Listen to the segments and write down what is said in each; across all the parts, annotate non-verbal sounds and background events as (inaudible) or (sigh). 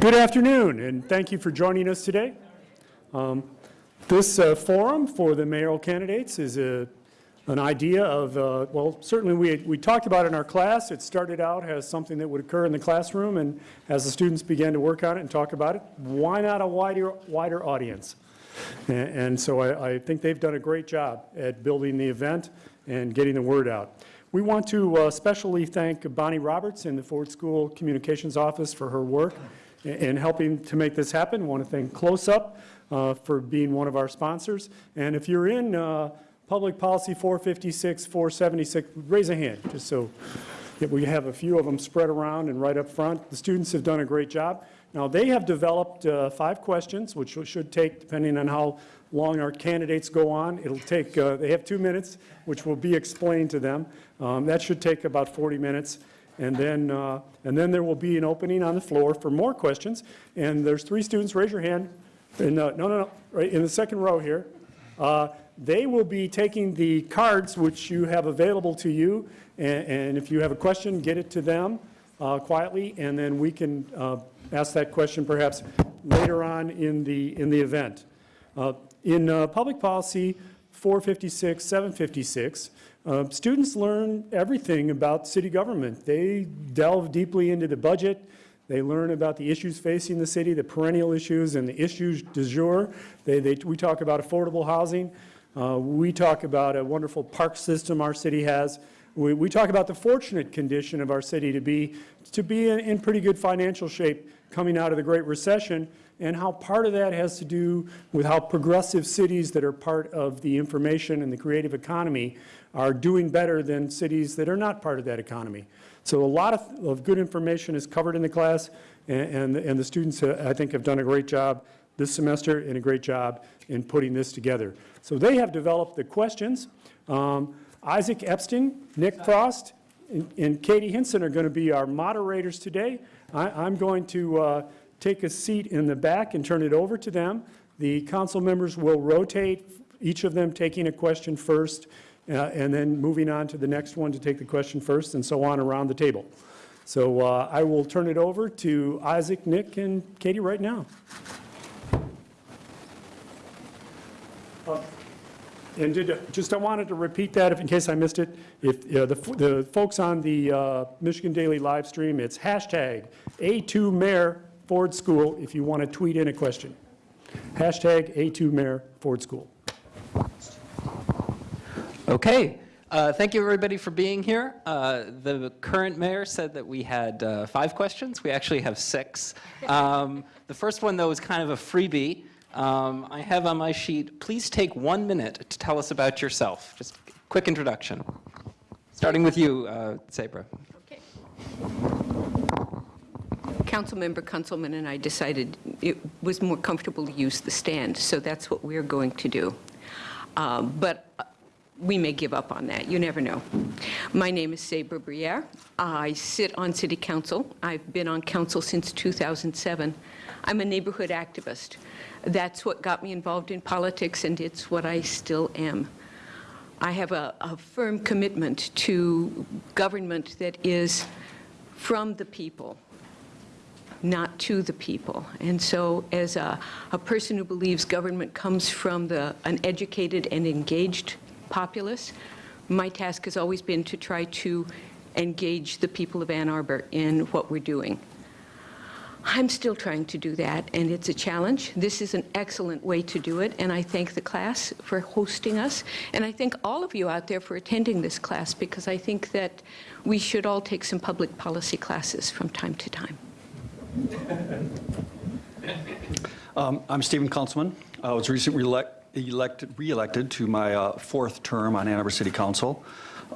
Good afternoon, and thank you for joining us today. Um, This uh, forum for the mayoral candidates is a, an idea of, uh, well, certainly we, we talked about in our class. It started out as something that would occur in the classroom, and as the students began to work on it and talk about it, why not a wider, wider audience? A- And so I, I think they've done a great job at building the event and getting the word out. We want to uh, especially thank Bonnie Roberts in the Ford School Communications Office for her work in in helping to make this happen. I Want to thank Close Up uh, for being one of our sponsors. And if you're in uh, Public Policy 456, 476, raise a hand, just so we have a few of them spread around and right up front. The students have done a great job. Now, they have developed uh, five questions, which should take, depending on how long our candidates go on, it'll take, uh, they have two minutes, which will be explained to them. Um, That should take about 40 minutes. And then, uh, and then there will be an opening on the floor for more questions. And there's three students, raise your hand. And, uh, no, no, no, right in the second row here. Uh, They will be taking the cards which you have available to you, and, and if you have a question, get it to them uh, quietly, and then we can uh, ask that question perhaps later on in the, in the event. Uh, In Public Policy 456, 756, uh, students learn everything about city government. They delve deeply into the budget, they learn about the issues facing the city, the perennial issues and the issues du jour. They, they, we talk about affordable housing. Uh, we talk about a wonderful park system our city has. We, we talk about the fortunate condition of our city to be, to be in, in pretty good financial shape coming out of the Great Recession and how part of that has to do with how progressive cities that are part of the information and the creative economy are doing better than cities that are not part of that economy. So a lot of, of good information is covered in the class, and, and, and the students, uh, I think, have done a great job this semester and a great job in putting this together. So they have developed the questions. Um, Isaac Epstein, Nick Frost, and, and Katie Hinson are going to be our moderators today. I, I'm going to uh, take a seat in the back and turn it over to them. The council members will rotate, each of them taking a question first, uh, and then moving on to the next one to take the question first, and so on around the table. So uh, I will turn it over to Isaac, Nick, and Katie right now. Uh, And did, just I wanted to repeat that if, in case I missed it. If, uh, the, the folks on the uh, Michigan Daily live stream, it's hashtag A2 Mayor Ford School if you want to tweet in a question. Hashtag A2 Mayor Ford School. Okay. Uh, thank you, everybody, for being here. Uh, the current mayor said that we had uh, five questions. We actually have six. Um, the first one, though, is kind of a freebie. Um, I have on my sheet, please take one minute to tell us about yourself. Just quick introduction. Starting with you, uh, Sabra. Councilmember Kunselman and I decided it was more comfortable to use the stand, so that's what we're going to do. Um, But we may give up on that, you never know. My name is Sabra Briere. I sit on city council. I've been on council since 2007. I'm a neighborhood activist. That's what got me involved in politics, and it's what I still am. I have a, a firm commitment to government that is from the people, not to the people. And so as a, a person who believes government comes from the, an educated and engaged populace, my task has always been to try to engage the people of Ann Arbor in what we're doing. I'm still trying to do that, and it's a challenge. This is an excellent way to do it, and I thank the class for hosting us, and I thank all of you out there for attending this class, because I think that we should all take some public policy classes from time to time. Um, I'm Stephen Kunselman. I was recently elect- elected, re-elected to my uh, fourth term on Ann Arbor City Council.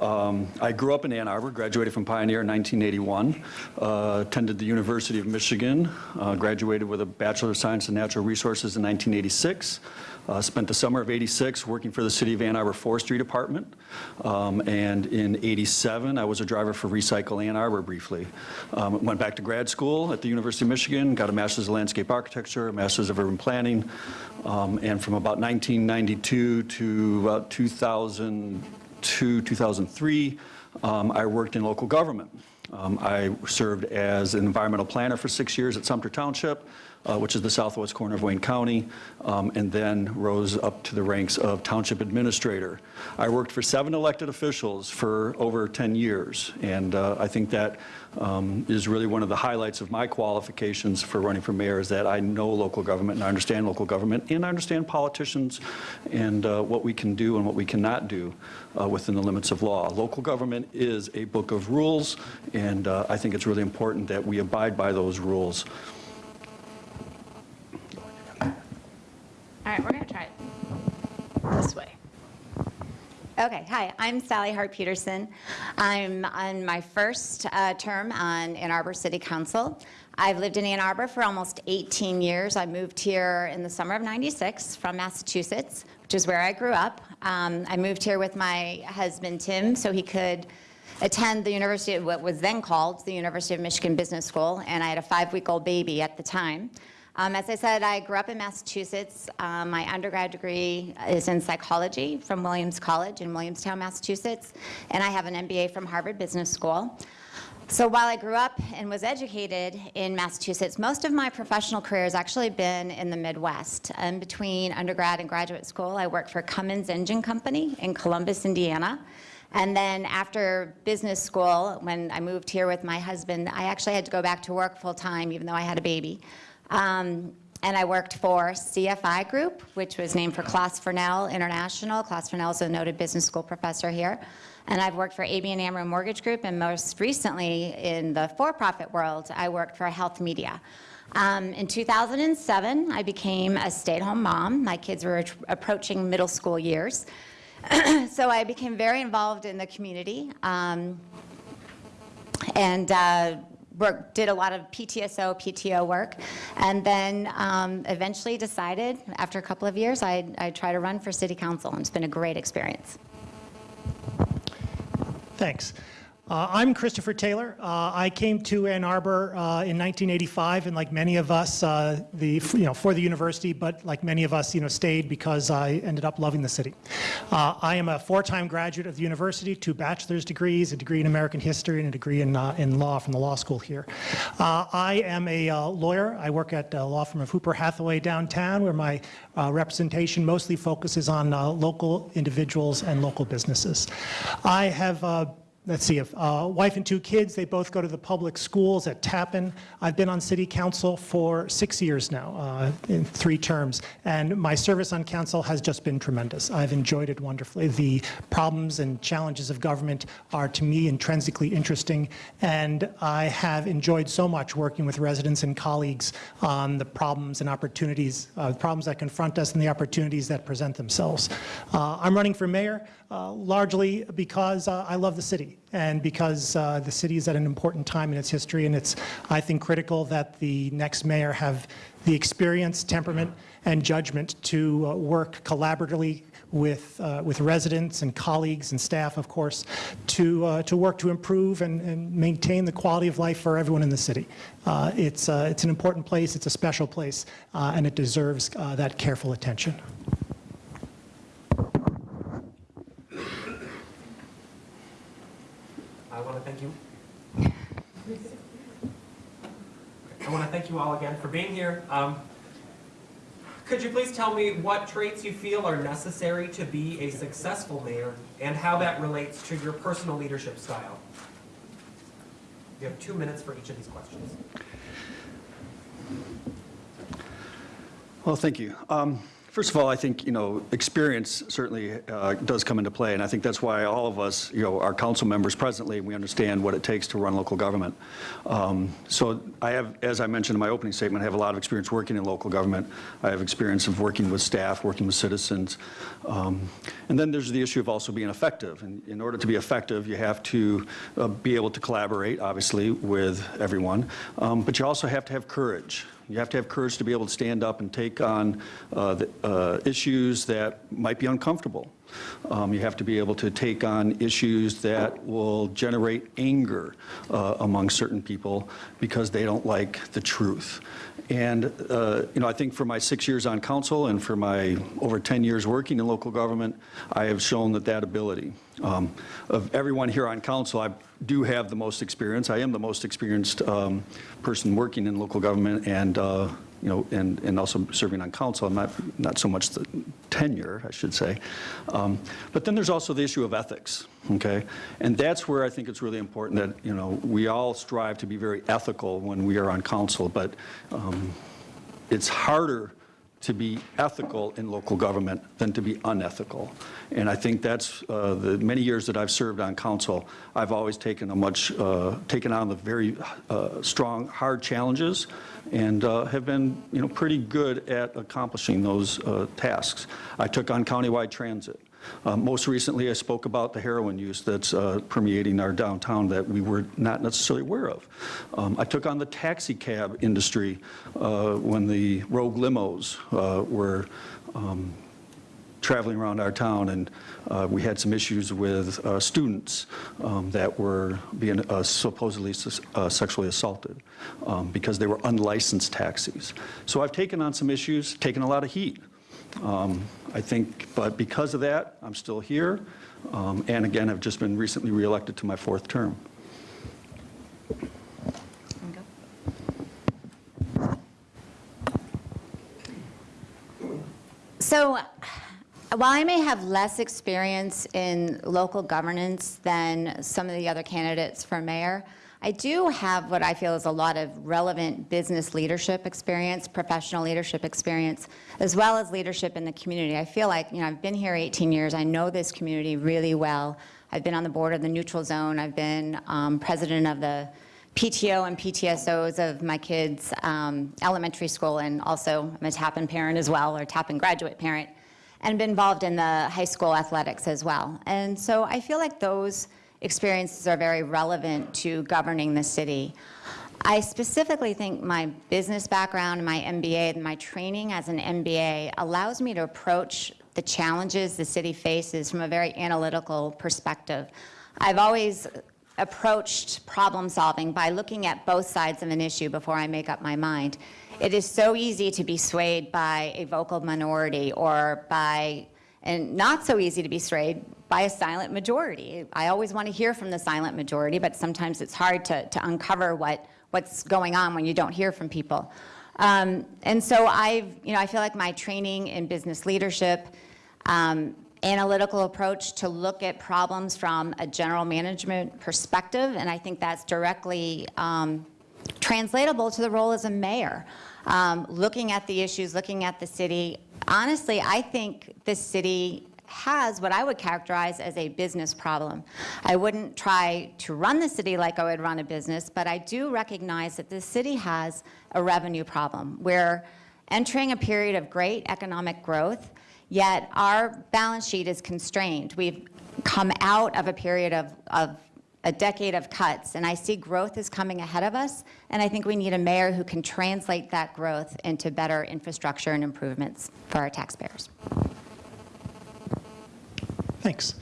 Um, I grew up in Ann Arbor, graduated from Pioneer in 1981, uh, attended the University of Michigan, uh, graduated with a Bachelor of Science in Natural Resources in 1986, uh, spent the summer of 86 working for the City of Ann Arbor Forestry Department, um, and in 87 I was a driver for Recycle Ann Arbor briefly. Um, went back to grad school at the University of Michigan, got a Master's of Landscape Architecture, a Master's of Urban Planning, um, and from about 1992 to about 2000 to 2003, um, I worked in local government. Um, I served as an environmental planner for six years at Sumpter Township, uh, which is the southwest corner of Wayne County, um, and then rose up to the ranks of township administrator. I worked for seven elected officials for over 10 years, and uh, I think that um, is really one of the highlights of my qualifications for running for mayor is that I know local government and I understand local government and I understand politicians and uh, what we can do and what we cannot do uh, within the limits of law. Local government is a book of rules, and uh, I think it's really important that we abide by those rules. All right, we're going to try it this way. Okay, hi, I'm Sally Hart Petersen. I'm on my first uh, term on Ann Arbor City Council. I've lived in Ann Arbor for almost 18 years. I moved here in the summer of 96 from Massachusetts, which is where I grew up. Um, I moved here with my husband Tim so he could attend the university, of what was then called the University of Michigan Business School, and I had a five-week-old baby at the time. Um, as I said, I grew up in Massachusetts. Um, my undergrad degree is in psychology from Williams College in Williamstown, Massachusetts, and I have an MBA from Harvard Business School. So while I grew up and was educated in Massachusetts, most of my professional career has actually been in the Midwest. In between undergrad and graduate school, I worked for Cummins Engine Company in Columbus, Indiana. And then after business school, when I moved here with my husband, I actually had to go back to work full-time, even though I had a baby. Um, and I worked for CFI Group, which was named for Claes Fornell International. Claes Fornell is a noted business school professor here. And I've worked for ABN AMRO Mortgage Group, and most recently in the for-profit world, I worked for Health Media. Um, in 2007, I became a stay-at-home mom. My kids were approaching middle school years. (clears throat) so I became very involved in the community. Um, and uh, work, did a lot of PTSO, PTO work, and then um, eventually decided, after a couple of years, I'd, I'd try to run for city council, and it's been a great experience. Thanks. Uh, I'm Christopher Taylor. Uh, I came to Ann Arbor uh, in 1985, and like many of us, uh, the you know for the university, but like many of us, you know, stayed because I ended up loving the city. Uh, I am a four-time graduate of the university, two bachelor's degrees, a degree in American history, and a degree in uh, in law from the law school here. I am a lawyer. I work at a law firm of Hooper Hathaway downtown, where my representation mostly focuses on local individuals and local businesses. I have let's see, if uh, wife and two kids, they both go to the public schools at Tappan. I've been on city council for six years now, uh, in three terms, and my service on council has just been tremendous. I've enjoyed it wonderfully. The problems and challenges of government are, to me, intrinsically interesting, and I have enjoyed so much working with residents and colleagues on the problems and opportunities, uh, problems that confront us and the opportunities that present themselves. Uh, I'm running for mayor uh, largely because uh, I love the city and because uh, the city is at an important time in its history and it's, I think, critical that the next mayor have the experience, temperament, and judgment to uh, work collaboratively with, uh, with residents and colleagues and staff, of course, to, to work to improve and, and maintain the quality of life for everyone in the city. It's, it's an important place, it's a special place, and it deserves that careful attention. Want to thank you. I want to thank you all again for being here. Um, could you please tell me what traits you feel are necessary to be a successful mayor and how that relates to your personal leadership style? You have two minutes for each of these questions. Well, thank you. Um, First of all, I think, you know, experience certainly uh, does come into play, and I think that's why all of us, you know, are council members presently, we understand what it takes to run local government. Um, so I have, as I mentioned in my opening statement, I have a lot of experience working in local government. I have experience of working with staff, working with citizens. Um, and then there's the issue of also being effective. And in order to be effective, you have to uh, be able to collaborate, obviously, with everyone, um, but you also have to have courage. You have to have courage to be able to stand up and take on uh, the, uh, issues that might be uncomfortable. Um, you have to be able to take on issues that will generate anger uh, among certain people because they don't like the truth. And, uh, you know, I think for my six years on council and for my over 10 years working in local government, I have shown that that ability. Um, Of everyone here on council, I do have the most experience. I am the most experienced um, person working in local government and, uh, you know, and, and also serving on council. I'm not, not so much the tenure, I should say. Um, But then there's also the issue of ethics, okay? And that's where I think it's really important that, you know, we all strive to be very ethical when we are on council, but um, it's harder to be ethical in local government than to be unethical. And I think that's, uh, the many years that I've served on council, I've always taken a much, uh, taken on the very uh, strong, hard challenges and uh, have been, you know, pretty good at accomplishing those uh, tasks. I took on countywide transit. Uh, Most recently, I spoke about the heroin use that's uh, permeating our downtown that we were not necessarily aware of. Um, I took on the taxi cab industry uh, when the rogue limos uh, were um, traveling around our town, and uh, we had some issues with uh, students um, that were being uh, supposedly uh, sexually assaulted um, because they were unlicensed taxis. So I've taken on some issues, taken a lot of heat. Um, I think, but because of that, I'm still here, um, and again, I've just been recently reelected to my fourth term. So while I may have less experience in local governance than some of the other candidates for mayor, I do have what I feel is a lot of relevant business leadership experience, professional leadership experience, as well as leadership in the community. I feel like, you know, I've been here 18 years. I know this community really well. I've been on the board of the neutral zone. I've been um, president of the PTO and PTSOs of my kids' um, elementary school, and also I'm a Tappan parent as well, or Tappan graduate parent, and been involved in the high school athletics as well. And so I feel like those experiences are very relevant to governing the city. I specifically think my business background, my MBA, and my training as an MBA allows me to approach the challenges the city faces from a very analytical perspective. I've always approached problem solving by looking at both sides of an issue before I make up my mind. It is so easy to be swayed by a vocal minority or by, and not so easy to be swayed by a silent majority. I always want to hear from the silent majority, but sometimes it's hard to, to uncover what, what's going on when you don't hear from people. Um, and so I've, you know, I feel like my training in business leadership, um, analytical approach to look at problems from a general management perspective, and I think that's directly um, translatable to the role as a mayor. Um, looking at the issues, looking at the city. Honestly, I think this city has what I would characterize as a business problem. I wouldn't try to run the city like I would run a business, but I do recognize that the city has a revenue problem. We're entering a period of great economic growth, yet our balance sheet is constrained. We've come out of a period of, of a decade of cuts, and I see growth is coming ahead of us, and I think we need a mayor who can translate that growth into better infrastructure and improvements for our taxpayers. Thanks.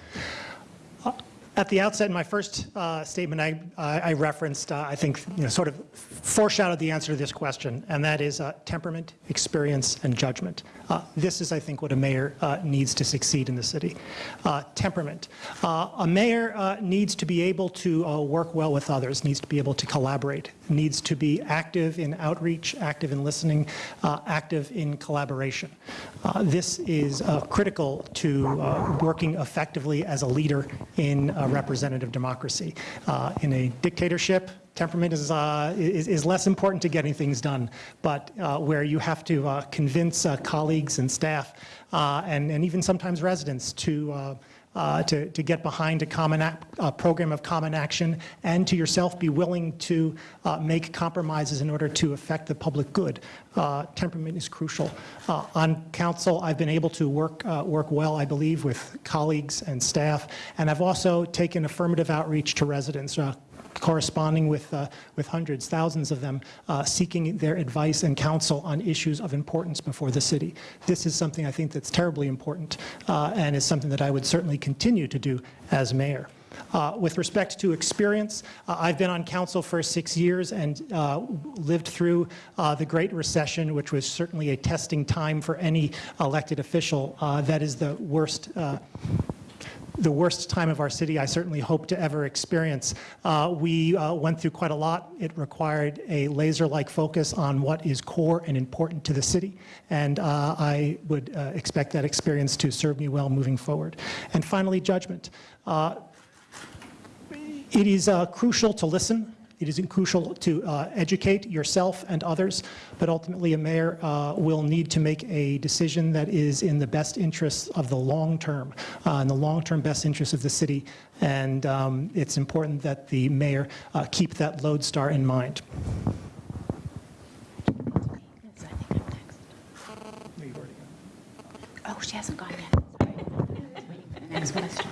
At the outset, in my first uh, statement, I I referenced, uh, I think, you know, sort of foreshadowed the answer to this question, and that is uh, temperament, experience, and judgment. Uh, This is, I think, what a mayor uh, needs to succeed in the city. Uh, Temperament. A mayor needs to be able to work well with others, needs to be able to collaborate, needs to be active in outreach, active in listening, active in collaboration. This is critical to working effectively as a leader in representative democracy. Uh, In a dictatorship, temperament is, uh, is, is less important to getting things done, but uh, where you have to uh, convince uh, colleagues and staff and, and even sometimes residents to, uh, to, to get behind a common program of common action and to yourself be willing to uh, make compromises in order to affect the public good. Uh, temperament is crucial. Uh, on council, I've been able to work, uh, work well, I believe, with colleagues and staff, and I've also taken affirmative outreach to residents, corresponding with, uh, with hundreds, thousands of them, uh, seeking their advice and counsel on issues of importance before the city. This is something I think that's terribly important uh, and is something that I would certainly continue to do as mayor. Uh, With respect to experience, uh, I've been on council for six years and uh, lived through uh, the Great Recession, which was certainly a testing time for any elected official. Uh, That is the worst uh, the worst time of our city I certainly hope to ever experience. Uh, We uh, went through quite a lot. It required a laser-like focus on what is core and important to the city, and uh, I would uh, expect that experience to serve me well moving forward. And finally, judgment. Uh, It is uh, crucial to listen. It is crucial to uh, educate yourself and others, but ultimately a mayor uh, will need to make a decision that is in the best interests of the long term, uh, in the long-term best interests of the city. And um, it's important that the mayor uh, keep that lodestar in mind. Oh, she hasn't gone yet. Next question.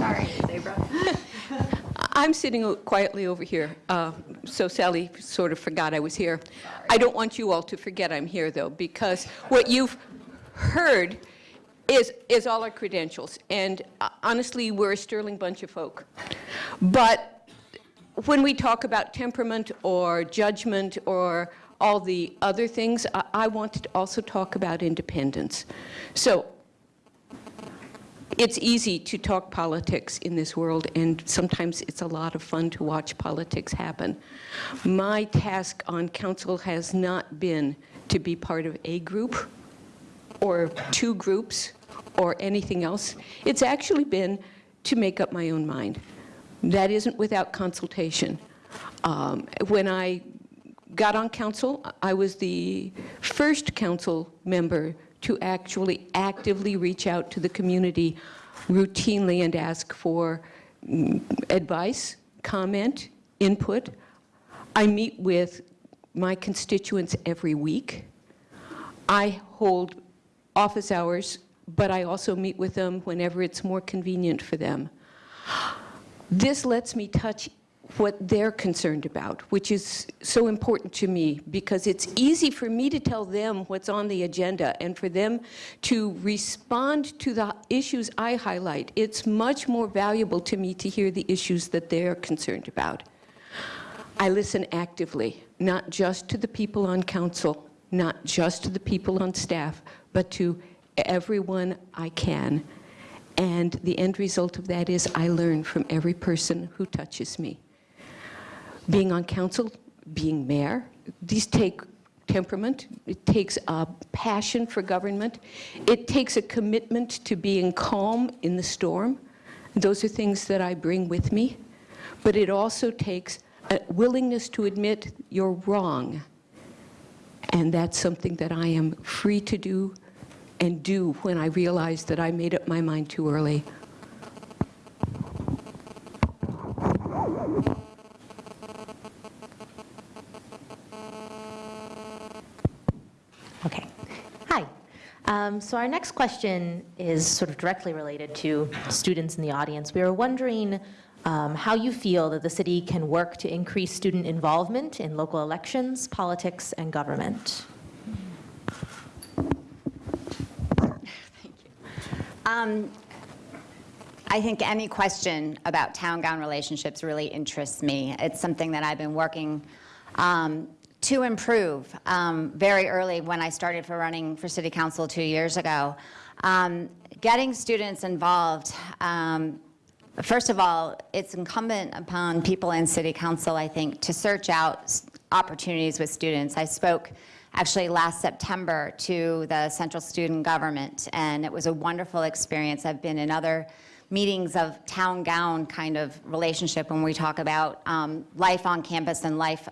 Sorry, Sabra. I'm sitting quietly over here, uh, so Sally sort of forgot I was here. I don't want you all to forget I'm here, though, because what you've heard is, is all our credentials, and uh, honestly, we're a sterling bunch of folk. But when we talk about temperament or judgment or all the other things, I, I want to also talk about independence. So it's easy to talk politics in this world, and sometimes it's a lot of fun to watch politics happen. My task on council has not been to be part of a group or two groups or anything else. It's actually been to make up my own mind. That isn't without consultation. Um, When I got on council, I was the first council member to actually actively reach out to the community routinely and ask for mm, advice, comment, input. I meet with my constituents every week. I hold office hours, but I also meet with them whenever it's more convenient for them. This lets me touch what they're concerned about, which is so important to me because it's easy for me to tell them what's on the agenda and for them to respond to the issues I highlight. It's much more valuable to me to hear the issues that they're concerned about. I listen actively, not just to the people on council, not just to the people on staff, but to everyone I can. And the end result of that is I learn from every person who touches me. Being on council, being mayor, these take temperament, it takes a passion for government, it takes a commitment to being calm in the storm. Those are things that I bring with me. But it also takes a willingness to admit you're wrong. And that's something that I am free to do and do when I realize that I made up my mind too early. Um, So our next question is sort of directly related to students in the audience. We were wondering um, how you feel that the city can work to increase student involvement in local elections, politics, and government. Thank Um, I think any question about town-gown relationships really interests me. It's something that I've been working um, to improve um, very early when I started for running for city council two years ago. Um, Getting students involved, um, first of all, it's incumbent upon people in city council, I think, to search out opportunities with students. I spoke actually last September to the Central Student Government, and it was a wonderful experience. I've been in other meetings of town gown kind of relationship when we talk about um, life on campus and life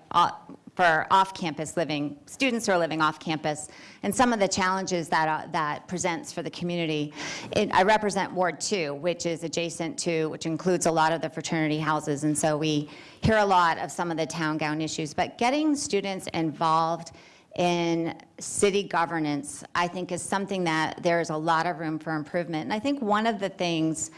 for off-campus living, students who are living off-campus, and some of the challenges that, uh, that presents for the community. It- I represent Ward 2, which is adjacent to, which includes a lot of the fraternity houses, and so we hear a lot of some of the town gown issues. But getting students involved in city governance, I think is something that there's a lot of room for improvement. And I think one of the things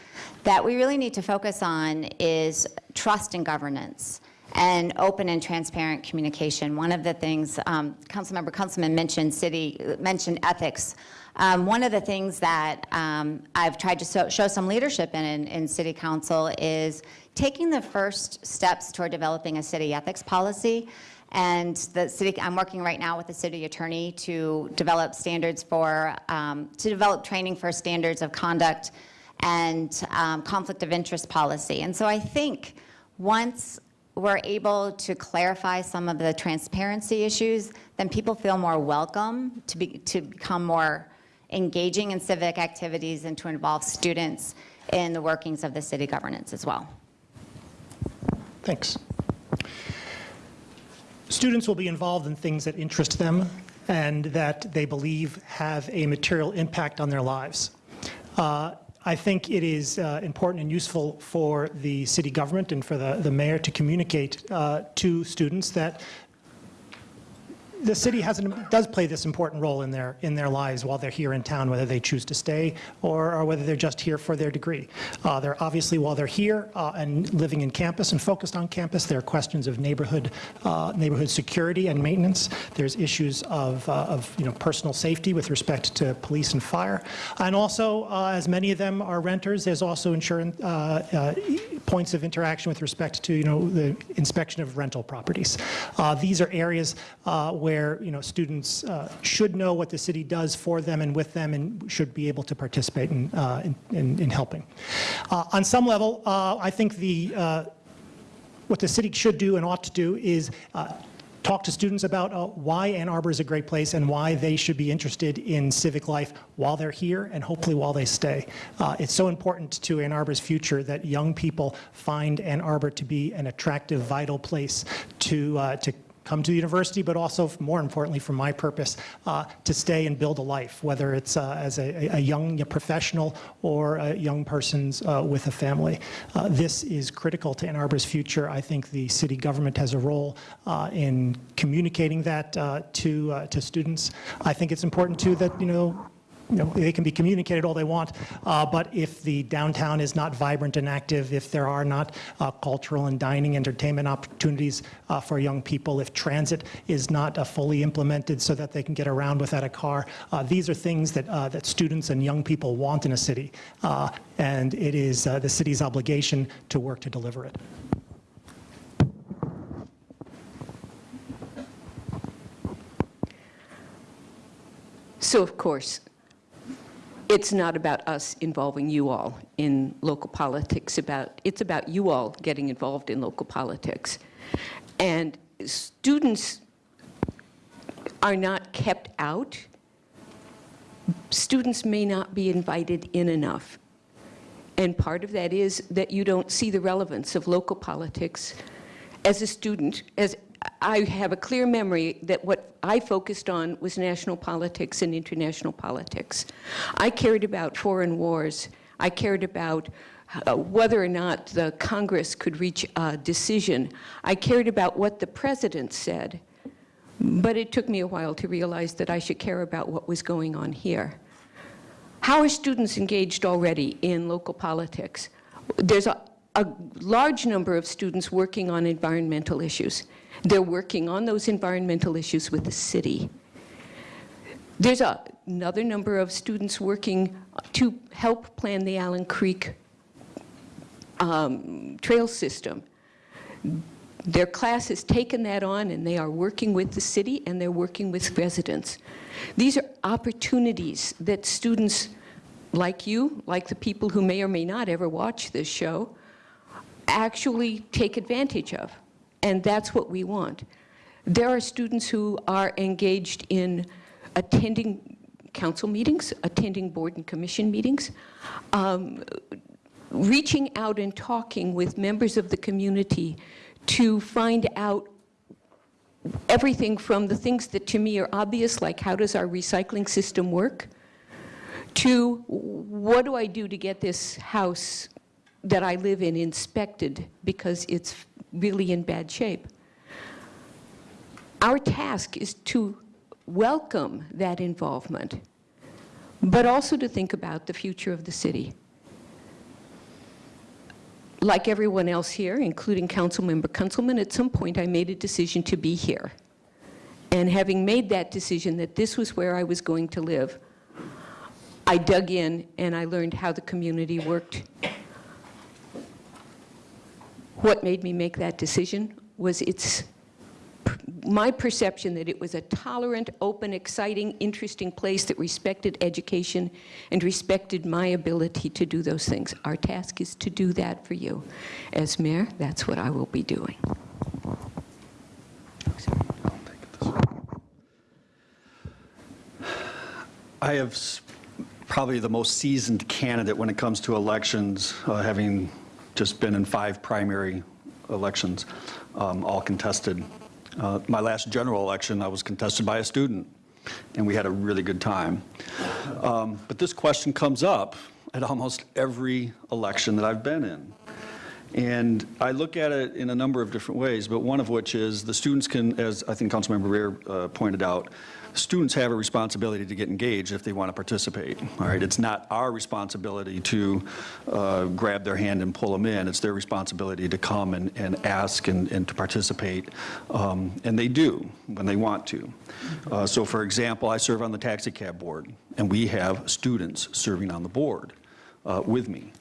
that we really need to focus on is trust in governance and open and transparent communication. One of the things, um, Councilmember Kunselman mentioned city, mentioned ethics. Um, one of the things that um, I've tried to so, show some leadership in, in in city council is taking the first steps toward developing a city ethics policy. And the city, I'm working right now with the city attorney to develop standards for, um, to develop training for standards of conduct and um, conflict of interest policy. And so I think once we're able to clarify some of the transparency issues, then people feel more welcome to, be, to become more engaging in civic activities and to involve students in the workings of the city governance as well. Thanks. Students will be involved in things that interest them and that they believe have a material impact on their lives. Uh, I think it is uh, important and useful for the city government and for the, the mayor to communicate uh, to students that the city has an, does play this important role in their, in their lives while they're here in town, whether they choose to stay or, or whether they're just here for their degree. Uh, they're obviously, while they're here uh, and living in campus and focused on campus, there are questions of neighborhood, uh, neighborhood security and maintenance. There's issues of, uh, of you know, personal safety with respect to police and fire. And also, uh, as many of them are renters, there's also insurance, uh, points of interaction with respect to, you know, the inspection of rental properties. These are areas where, you know, students uh, should know what the city does for them and with them and should be able to participate in, uh, in- in in helping. Uh, On some level, uh, I think the, uh, what the city should do and ought to do is talk to students about uh, why Ann Arbor is a great place and why they should be interested in civic life while they're here and hopefully while they stay. Uh, It's so important to Ann Arbor's future that young people find Ann Arbor to be an attractive, vital place to, uh, to come to university, but also, more importantly, for my purpose, uh, to stay and build a life, whether it's uh, as a, a young professional or a young person's uh, with a family. Uh, This is critical to Ann Arbor's future. I think the city government has a role uh, in communicating that uh, to, to students. I think it's important, too, that, you know, you know, they can be communicated all they want, uh, but if the downtown is not vibrant and active, if there are not uh, cultural and dining entertainment opportunities uh, for young people, if transit is not uh, fully implemented so that they can get around without a car, uh, these are things that, uh, that students and young people want in a city, and it is the city's obligation to work to deliver it. So of course, it's not about us involving you all in local politics, about, it's about you all getting involved in local politics. And students are not kept out. Students may not be invited in enough. And part of that is that you don't see the relevance of local politics as a student, as I have a clear memory that what I focused on was national politics and international politics. I cared about foreign wars. I cared about uh, whether or not the Congress could reach a decision. I cared about what the president said. But it took me a while to realize that I should care about what was going on here. How are students engaged already in local politics? There's a, a large number of students working on environmental issues. They're working on those environmental issues with the city. There's a, another number of students working to help plan the Allen Creek um, trail system. Their class has taken that on and they are working with the city and they're working with residents. These are opportunities that students like you, like the people who may or may not ever watch this show, actually take advantage of. And that's what we want. There are students who are engaged in attending council meetings, attending board and commission meetings, um, reaching out and talking with members of the community to find out everything from the things that to me are obvious, like how does our recycling system work, to what do I do to get this house that I live in inspected because it's really in bad shape. Our task is to welcome that involvement, but also to think about the future of the city. Like everyone else here, including Councilmember Kunselman, at some point I made a decision to be here. And having made that decision that this was where I was going to live, I dug in and I learned how the community worked. What made me make that decision was its my perception that it was a tolerant, open, exciting, interesting place that respected education and respected my ability to do those things. Our task is to do that for you. As mayor, that's what I will be doing. I have probably the most seasoned candidate when it comes to elections, uh, having just been in five primary elections, um, all contested. Uh, My last general election, I was contested by a student, and we had a really good time. Um, But this question comes up at almost every election that I've been in. And I look at it in a number of different ways, but one of which is the students can, as I think Councilmember Briere uh, pointed out, students have a responsibility to get engaged if they want to participate, all right? It's not our responsibility to uh, grab their hand and pull them in. It's their responsibility to come and, and ask and, and to participate, um, and they do when they want to. Uh, So for example, I serve on the taxi cab board, and we have students serving on the board uh, with me.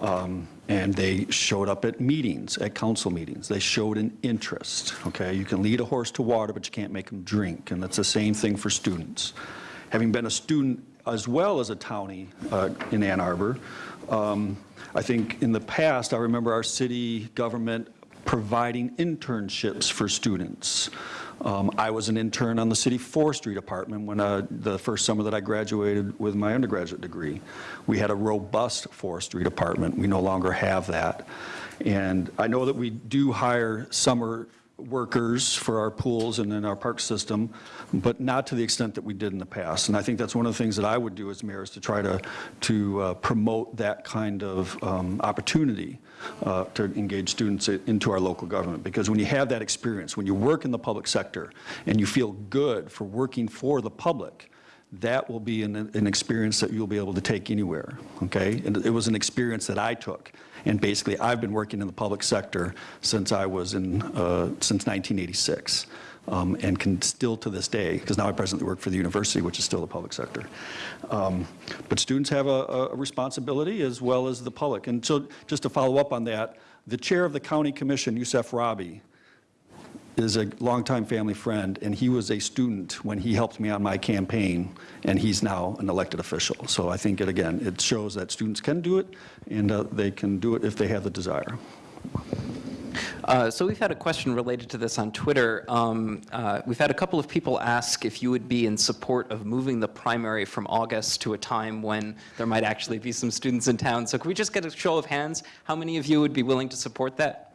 Um, And they showed up at meetings, at council meetings. They showed an interest, okay? You can lead a horse to water, but you can't make him drink, and that's the same thing for students. Having been a student as well as a townie uh, in Ann Arbor, um, I think in the past, I remember our city government providing internships for students. Um, I was an intern on the city forestry department when, uh, the first summer that I graduated with my undergraduate degree. We had a robust forestry department. We no longer have that. And I know that we do hire summer workers for our pools and in our park system, but not to the extent that we did in the past. And I think that's one of the things that I would do as mayor is to try to, to uh, promote that kind of um, opportunity uh, to engage students into our local government. Because when you have that experience, when you work in the public sector and you feel good for working for the public, that will be an, an experience that you'll be able to take anywhere, okay? And it was an experience that I took. And basically, I've been working in the public sector since I was in, uh, since 1986, um, and can still to this day, because now I presently work for the university, which is still the public sector. Um, But students have a, a responsibility as well as the public. And so, just to follow up on that, the chair of the county commission, Yousef Rabhi, is a longtime family friend, and he was a student when he helped me on my campaign, and he's now an elected official. So I think, it again, it shows that students can do it, and uh, they can do it if they have the desire. Uh, So we've had a question related to this on Twitter. Um, uh, We've had a couple of people ask if you would be in support of moving the primary from August to a time when there might actually be some students in town. So can we just get a show of hands? How many of you would be willing to support that?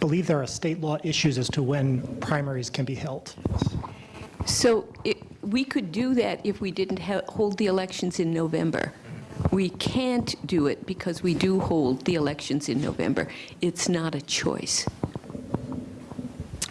believe there are state law issues as to when primaries can be held. So it- we could do that if we didn't hold the elections in November. We can't do it because we do hold the elections in November. It's not a choice.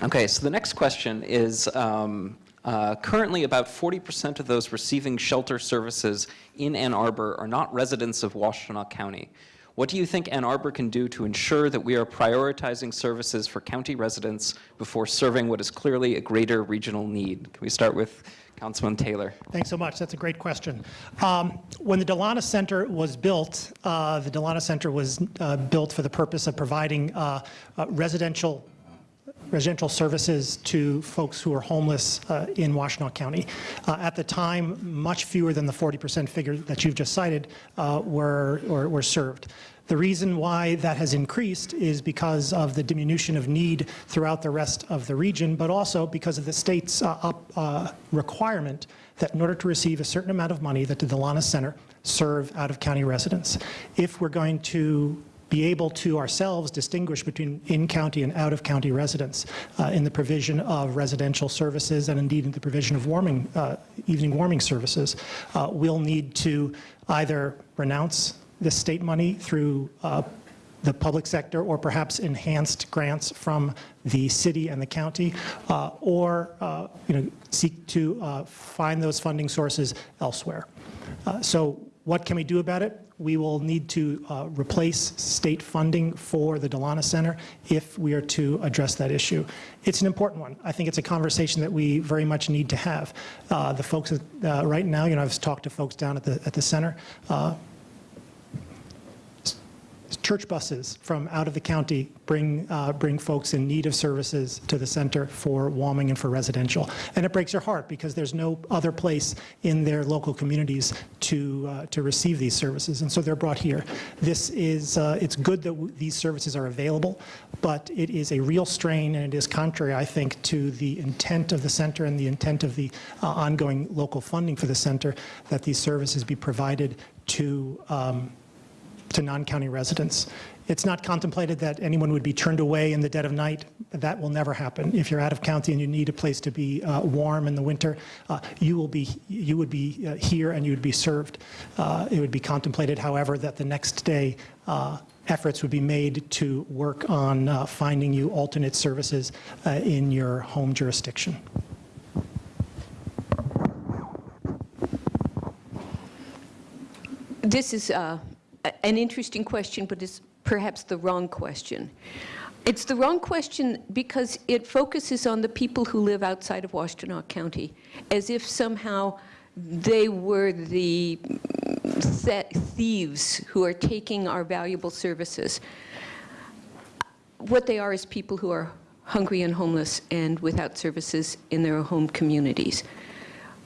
Okay, so the next question is, um, uh, currently about 40% of those receiving shelter services in Ann Arbor are not residents of Washtenaw County. What do you think Ann Arbor can do to ensure that we are prioritizing services for county residents before serving what is clearly a greater regional need? Can we start with Councilman Taylor? Thanks so much. That's a great question. Um, When the Delonis Center was built, uh, the Delonis Center was uh, built for the purpose of providing uh, uh, residential residential services to folks who are homeless uh, in Washtenaw County. Uh, At the time, much fewer than the 40% figure that you've just cited uh, were, or were served. The reason why that has increased is because of the diminution of need throughout the rest of the region, but also because of the state's uh, up- uh, requirement that in order to receive a certain amount of money, that the Delonis Center serve out-of-county residents. If we're going to be able to ourselves distinguish between in-county and out-of-county residents uh, in the provision of residential services and indeed in the provision of warming, uh, evening warming services, uh, we'll need to either renounce the state money through uh, the public sector or perhaps enhanced grants from the city and the county, uh, or uh, you know, seek to find those funding sources elsewhere. So what can we do about it? We will need to uh, replace state funding for the Delonis Center if we are to address that issue. It's an important one. I think it's a conversation that we very much need to have. Uh, The folks, uh, right now, you know, I've talked to folks down at the, at the center. Church buses from out of the county bring, uh, bring folks in need of services to the center for Walming and for residential. And it breaks their heart because there's no other place in their local communities to, uh, to receive these services. And so they're brought here. This is, uh, it's good that these services are available, but it is a real strain and it is contrary, I think, to the intent of the center and the intent of the uh, ongoing local funding for the center that these services be provided to um, to non-county residents. It's not contemplated that anyone would be turned away in the dead of night. That will never happen. If you're out of county and you need a place to be uh, warm in the winter, uh, you will be, you would be uh, here and you would be served. Uh, It would be contemplated, however, that the next day, uh, efforts would be made to work on uh, finding you alternate services in your home jurisdiction. This is an interesting question, but it's perhaps the wrong question. It's the wrong question because it focuses on the people who live outside of Washtenaw County, as if somehow they were the th- thieves who are taking our valuable services. What they are is people who are hungry and homeless and without services in their home communities.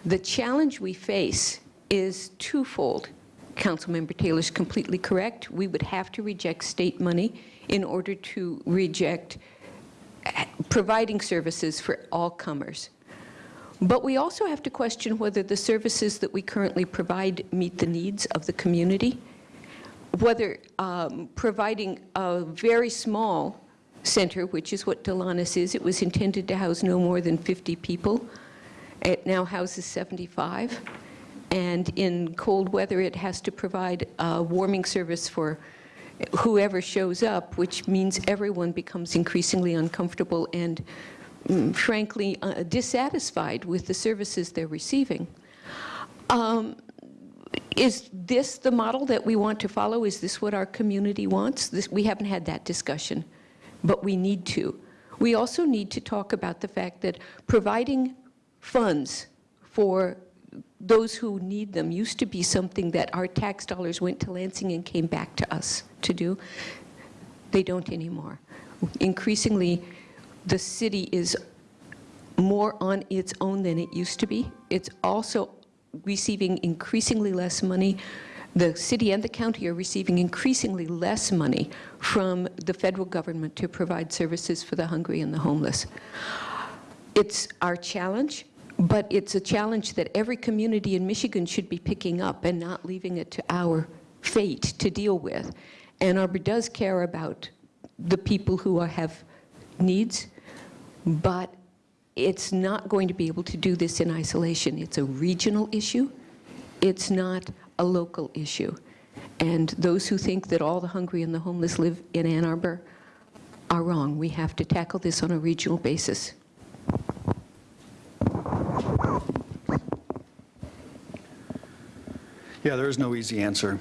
The challenge we face is twofold. Councilmember Taylor's completely correct. We would have to reject state money in order to reject eh, providing services for all comers. But we also have to question whether the services that we currently provide meet the needs of the community, whether um, providing a very small center, which is what Delonis is, it was intended to house no more than 50 people. It now houses 75. And in cold weather, it has to provide a warming service for whoever shows up, which means everyone becomes increasingly uncomfortable and mm, frankly uh, dissatisfied with the services they're receiving. Um, Is this the model that we want to follow? Is this what our community wants? This, we haven't had that discussion, but we need to. We also need to talk about the fact that providing funds for those who need them used to be something that our tax dollars went to Lansing and came back to us to do. They don't anymore. Increasingly, the city is more on its own than it used to be. It's also receiving increasingly less money. The city and the county are receiving increasingly less money from the federal government to provide services for the hungry and the homeless. It's our challenge, but it's a challenge that every community in Michigan should be picking up and not leaving it to our fate to deal with. Ann Arbor does care about the people who are, have needs, but it's not going to be able to do this in isolation. It's a regional issue. It's not a local issue. And those who think that all the hungry and the homeless live in Ann Arbor are wrong. We have to tackle this on a regional basis. Yeah, there is no easy answer.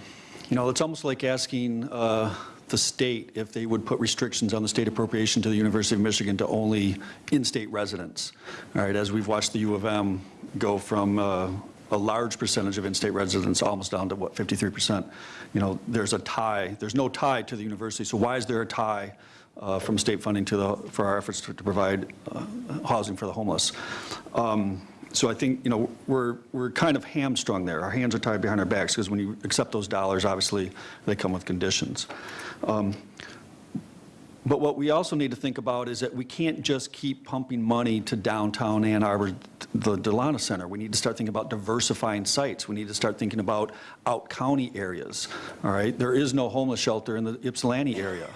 You know, it's almost like asking uh, the state if they would put restrictions on the state appropriation to the University of Michigan to only in-state residents. All right, as we've watched the U of M go from uh, a large percentage of in-state residents almost down to, what, 53%. You know, there's a tie, there's no tie to the university, so why is there a tie uh, from state funding to the, for our efforts to to provide uh, housing for the homeless? Um, so I think, you know, we're, we're kind of hamstrung there. Our hands are tied behind our backs because when you accept those dollars, obviously, they come with conditions. Um, But what we also need to think about is that we can't just keep pumping money to downtown Ann Arbor, the Delonis Center. We need to start thinking about diversifying sites. We need to start thinking about out-county areas, all right? There is no homeless shelter in the Ypsilanti area.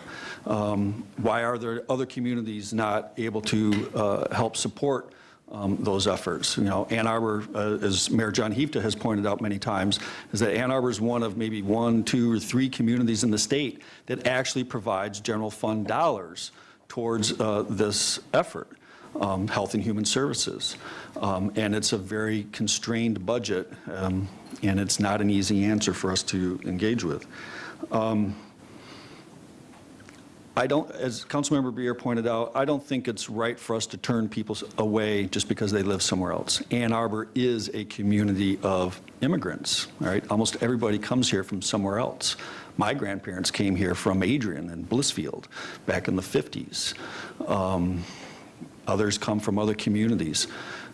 Um, Why are there other communities not able to uh, help support um, those efforts. You know, Ann Arbor, uh, as Mayor John Hieftje has pointed out many times, is that Ann Arbor is one of maybe one, two, or three communities in the state that actually provides general fund dollars towards uh, this effort, um, Health and Human Services. Um, And it's a very constrained budget, um, and it's not an easy answer for us to engage with. I don't, as Councilmember Briere pointed out, I don't think it's right for us to turn people away just because they live somewhere else. Ann Arbor is a community of immigrants? Almost everybody comes here from somewhere else. My grandparents came here from Adrian and Blissfield back in the 50s. Um, Others come from other communities.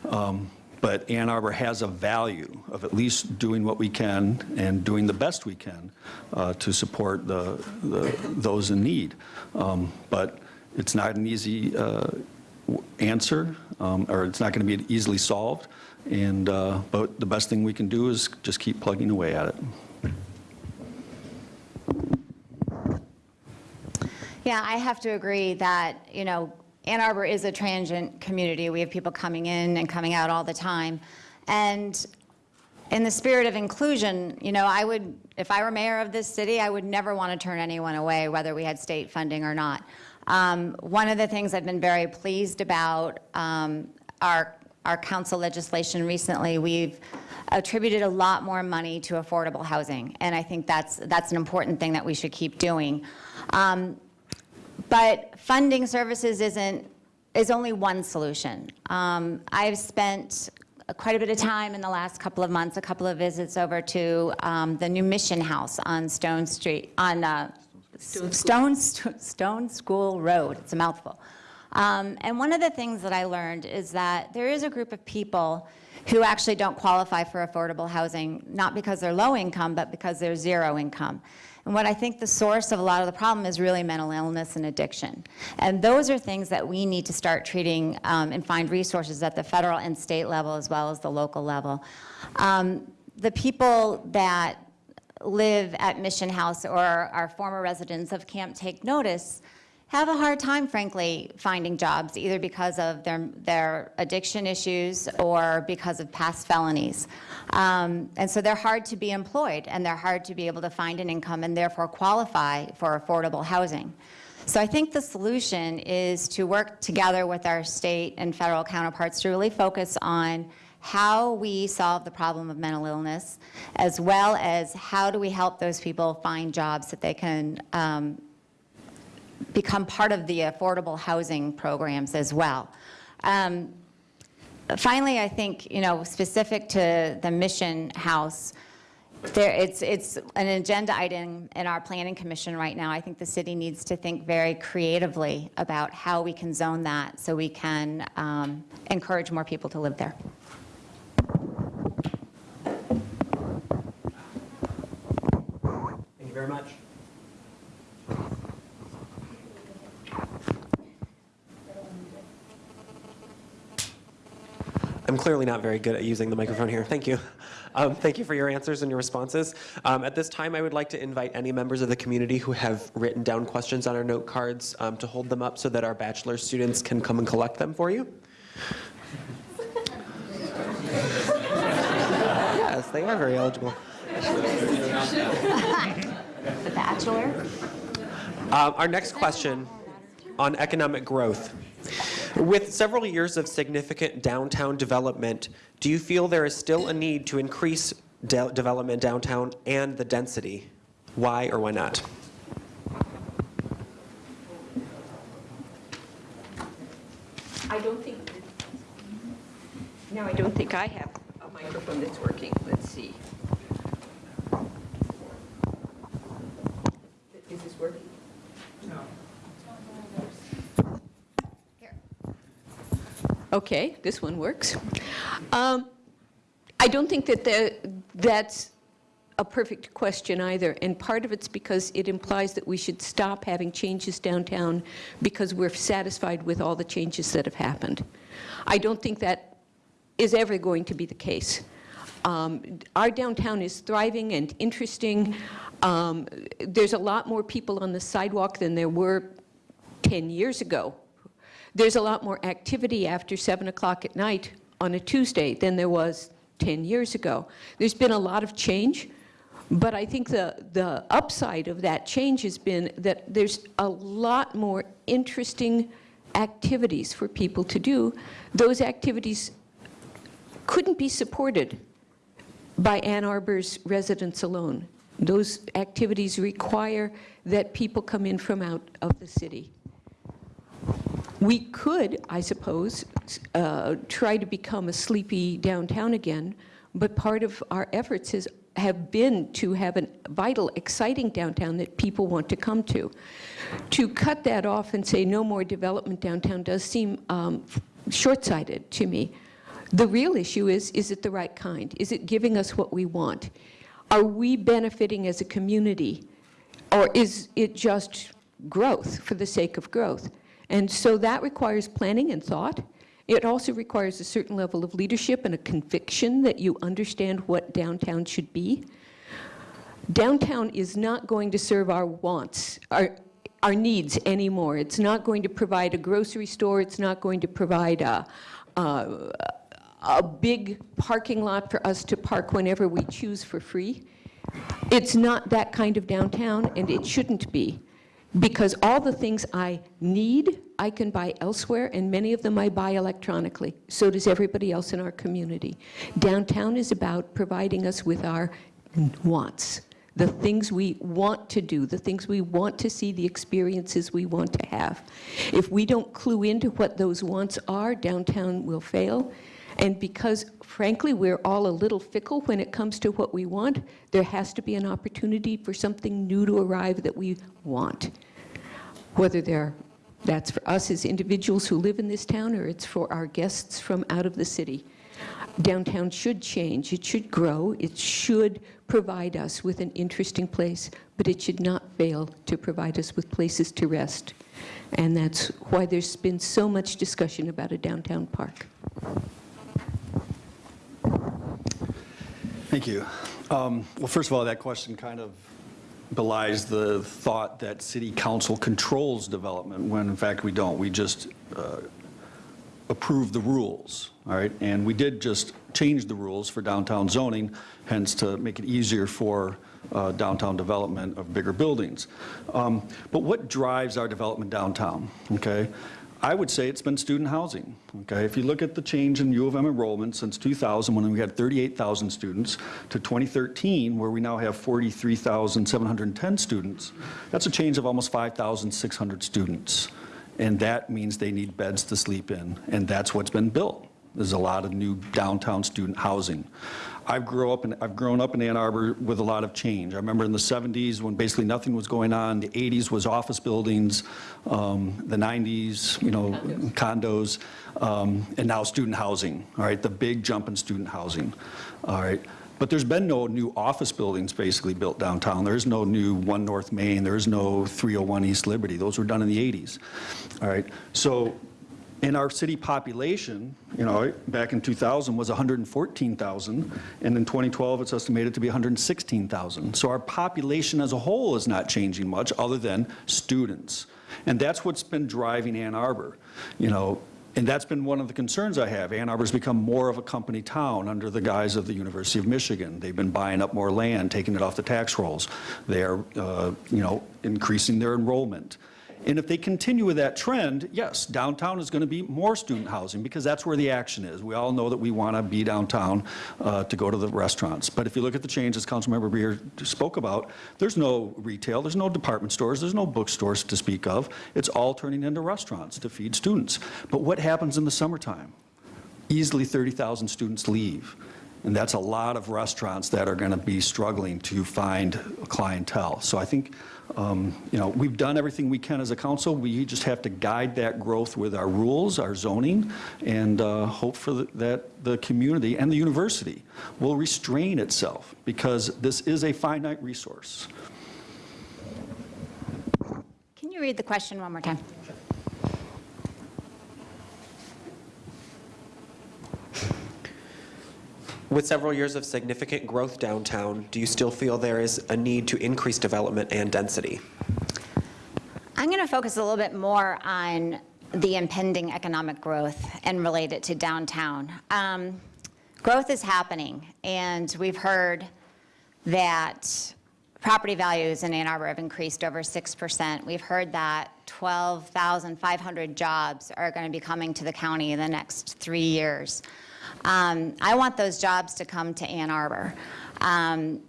Um, But Ann Arbor has a value of at least doing what we can and doing the best we can uh, to support the, the- those in need. Um, But it's not an easy uh, answer, um, or it's not going to be easily solved, and, uh, but the best thing we can do is just keep plugging away at it. Yeah, I have to agree that, you know, Ann Arbor is a transient community. We have people coming in and coming out all the time. And in the spirit of inclusion, you know, I would, if I were mayor of this city, I would never want to turn anyone away, whether we had state funding or not. Um, One of the things I've been very pleased about um, our, our council legislation recently, we've attributed a lot more money to affordable housing. And I think that's, that's an important thing that we should keep doing. Um, but funding services isn't, is only one solution. Um, I've spent quite a bit of time in the last couple of months, a couple of visits over to um, the new Mission House on Stone Street, on uh, Stone, Stone School Road. It's a mouthful. Um, And one of the things that I learned is that there is a group of people who actually don't qualify for affordable housing, not because they're low income, but because they're zero income. And what I think the source of a lot of the problem is really mental illness and addiction. And those are things that we need to start treating um, and find resources at the federal and state level as well as the local level. Um, The people that live at Mission House or are former residents of Camp Take Notice have a hard time, frankly, finding jobs, either because of their, their addiction issues or because of past felonies. Um, and so they're hard to be employed, and they're hard to be able to find an income and therefore qualify for affordable housing. So I think the solution is to work together with our state and federal counterparts to really focus on how we solve the problem of mental illness, as well as how do we help those people find jobs that they can um, become part of the affordable housing programs as well. Um, Finally, I think, you know, specific to the Mission House, there, it's, it's an agenda item in our planning commission right now. I think the city needs to think very creatively about how we can zone that so we can um, encourage more people to live there. Thank you very much. I'm clearly not very good at using the microphone here. Thank you. Um, thank you for your answers and your responses. Um, at this time, I would like to invite any members of the community who have written down questions on our note cards um, to hold them up so that our bachelor students can come and collect them for you. (laughs) yes, they are very eligible. The Bachelor? Um, Our next question on economic growth. With several years of significant downtown development, do you feel there is still a need to increase de- development downtown and the density? Why or why not? I don't think, no, I don't think I have a microphone that's working. Let's see. Okay, this one works. Um, I don't think that the, that's a perfect question either, and part of it's because it implies that we should stop having changes downtown because we're satisfied with all the changes that have happened. I don't think that is ever going to be the case. Um, Our downtown is thriving and interesting. Um, There's a lot more people on the sidewalk than there were 10 years ago. There's a lot more activity after 7 o'clock at night on a Tuesday than there was 10 years ago. There's been a lot of change, but I think the, the upside of that change has been that there's a lot more interesting activities for people to do. Those activities couldn't be supported by Ann Arbor's residents alone. Those activities require that people come in from out of the city. We could, I suppose, uh, try to become a sleepy downtown again, but part of our efforts has have been to have a vital, exciting downtown that people want to come to. To cut that off and say no more development downtown does seem um, short-sighted to me. The real issue is, is it the right kind? Is it giving us what we want? Are we benefiting as a community? Or is it just growth for the sake of growth? And so that requires planning and thought. It also requires a certain level of leadership and a conviction that you understand what downtown should be. Downtown is not going to serve our wants, our, our needs anymore. It's not going to provide a grocery store. It's not going to provide a, a, a big parking lot for us to park whenever we choose for free. It's not that kind of downtown, and it shouldn't be, because all the things I need, I can buy elsewhere, and many of them I buy electronically. So does everybody else in our community. Downtown is about providing us with our wants, the things we want to do, the things we want to see, the experiences we want to have. If we don't clue into what those wants are, downtown will fail. And because, frankly, we're all a little fickle when it comes to what we want, there has to be an opportunity for something new to arrive that we want. Whether they're, that's for us as individuals who live in this town, or it's for our guests from out of the city. Downtown should change, it should grow, it should provide us with an interesting place, but it should not fail to provide us with places to rest. And that's why there's been so much discussion about a downtown park. Thank you. Um, Well, first of all, that question kind of belies the thought that city council controls development, when in fact we don't. We just uh, approve the rules, all right? And we did just change the rules for downtown zoning, hence to make it easier for uh, downtown development of bigger buildings. Um, But what drives our development downtown, okay? I would say it's been student housing, okay? If you look at the change in U of M enrollment since 2000, when we had 38,000 students, to 2013, where we now have 43,710 students, that's a change of almost 5,600 students. And that means they need beds to sleep in, and that's what's been built. There's a lot of new downtown student housing. I've grew up in, I've grown up in Ann Arbor with a lot of change. I remember in the 70s when basically nothing was going on. The 80s was office buildings, um, the 90s, you know, condos, um, and now student housing. All right, the big jump in student housing. All right. But there's been no new office buildings basically built downtown. There's no new One North Main. There's no 301 East Liberty. Those were done in the 80s. All right. So in our city population, you know, back in 2000 was 114,000, and in 2012 it's estimated to be 116,000. So our population as a whole is not changing much other than students. And that's what's been driving Ann Arbor. You know, and that's been one of the concerns I have. Ann Arbor's become more of a company town under the guise of the University of Michigan. They've been buying up more land, taking it off the tax rolls. They are, uh, you know, increasing their enrollment. And if they continue with that trend, yes, downtown is going to be more student housing because that's where the action is. We all know that we want to be downtown uh, to go to the restaurants. But if you look at the changes Councilmember Briere spoke about, there's no retail, there's no department stores, there's no bookstores to speak of. It's all turning into restaurants to feed students. But what happens in the summertime? Easily 30,000 students leave. And that's a lot of restaurants that are going to be struggling to find clientele. So I think um, you know, we've done everything we can as a council. We just have to guide that growth with our rules, our zoning, and uh, hope for the, that the community and the university will restrain itself because this is a finite resource. Can you read the question one more time? (laughs) With several years of significant growth downtown, do you still feel there is a need to increase development and density? I'm going to focus a little bit more on the impending economic growth and relate it to downtown. Um, growth is happening, and we've heard that property values in Ann Arbor have increased over 6%. We've heard that 12,500 jobs are going to be coming to the county in the next three years. Um, I want those jobs to come to Ann Arbor. Um,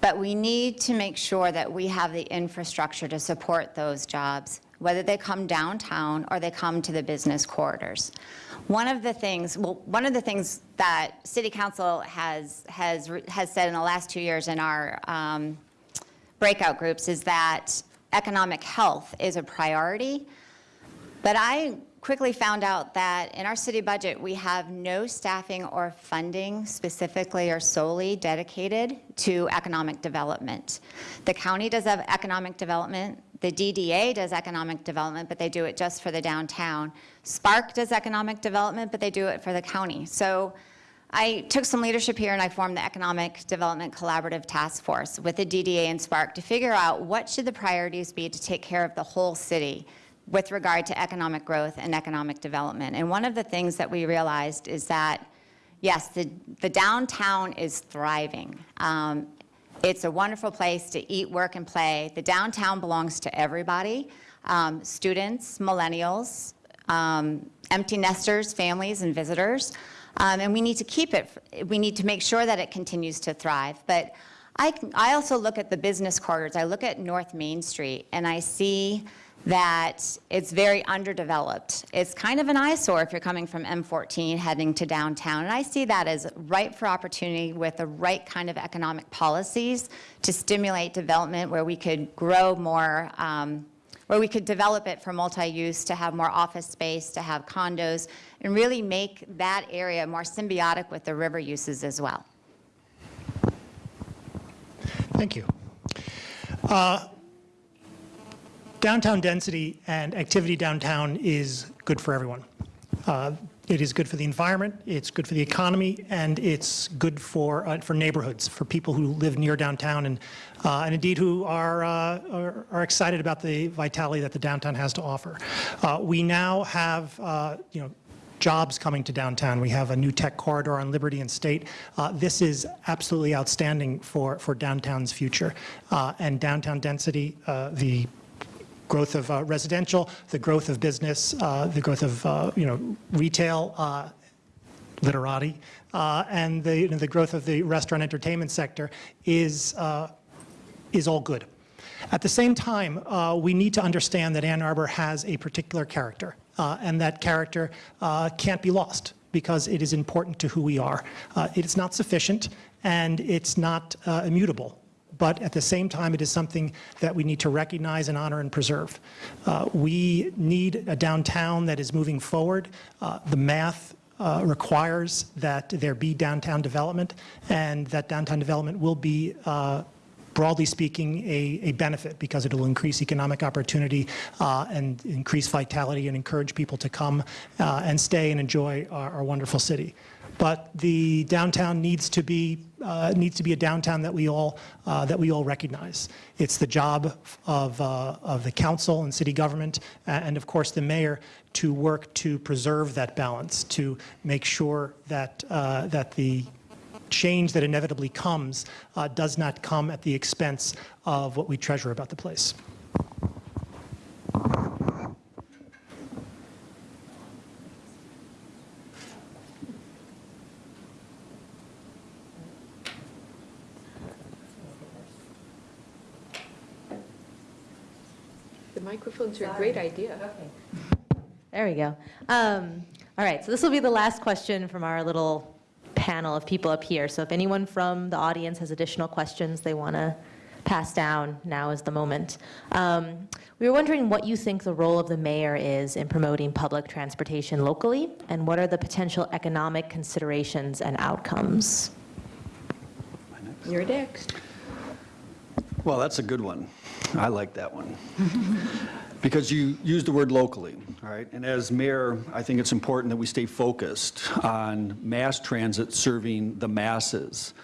but we need to make sure that we have the infrastructure to support those jobs. whether they come downtown or they come to the business corridors. One of the things, well, one of the things that City Council has, has, has said in the last two years in our um, breakout groups is that economic health is a priority. But I quickly found out that in our city budget, we have no staffing or funding specifically or solely dedicated to economic development. The county does have economic development. The DDA does economic development, but they do it just for the downtown. Spark does economic development, but they do it for the county. So I took some leadership here and I formed the Economic Development Collaborative Task Force with the DDA and Spark to figure out what should the priorities be to take care of the whole city with regard to economic growth and economic development. And one of the things that we realized is that, yes, the, the downtown is thriving. Um, it's a wonderful place to eat, work, and play. The downtown belongs to everybody, um, students, millennials, um, empty nesters, families, and visitors. Um, and we need to keep it, we need to make sure that it continues to thrive. But I, I also look at the business corridors. I look at North Main Street, and I see that it's very underdeveloped. It's kind of an eyesore if you're coming from M14 heading to downtown. And I see that as ripe for opportunity with the right kind of economic policies to stimulate development where we could grow more, um, where we could develop it for multi-use, to have more office space, to have condos, and really make that area more symbiotic with the river uses as well. Thank you. Uh, Downtown density and activity downtown is good for everyone. Uh, It is good for the environment, it's good for the economy, and it's good for, uh, for neighborhoods, for people who live near downtown and, uh, and indeed who are, uh, are, are excited about the vitality that the downtown has to offer. Uh, We now have, uh, you know, jobs coming to downtown. We have a new tech corridor on Liberty and State. Uh, This is absolutely outstanding for, for downtown's future. Uh, And downtown density, uh, the growth of uh, residential, the growth of business, uh, the growth of, uh, you know, retail, uh, literati, uh, and the, you know, the growth of the restaurant entertainment sector is, is all good. At the same time, we need to understand that Ann Arbor has a particular character, and that character can't be lost because it is important to who we are. It is not sufficient, and it's not immutable but at the same time, it is something that we need to recognize and honor and preserve. Uh, We need a downtown that is moving forward. Uh, The math uh, requires that there be downtown development, and that downtown development will be uh, broadly speaking, a, a benefit because it'll increase economic opportunity uh, and increase vitality and encourage people to come uh, and stay and enjoy our, our wonderful city. But the downtown needs to be uh, needs to be a downtown that we all uh, that we all recognize. It's the job of uh, of the council and city government and of course the mayor to work to preserve that balance, to make sure that uh, that the change that inevitably comes uh, does not come at the expense of what we treasure about the place. Microphones are a great idea. There we go. Um, All right, so this will be the last question from our little panel of people up here. So if anyone from the audience has additional questions they want to pass down, now is the moment. Um, We were wondering what you think the role of the mayor is in promoting public transportation locally, and what are the potential economic considerations and outcomes? You're next. Well, that's a good one. I like that one. (laughs) Because you used the word locally, all right? And as mayor, I think it's important that we stay focused on mass transit serving the masses.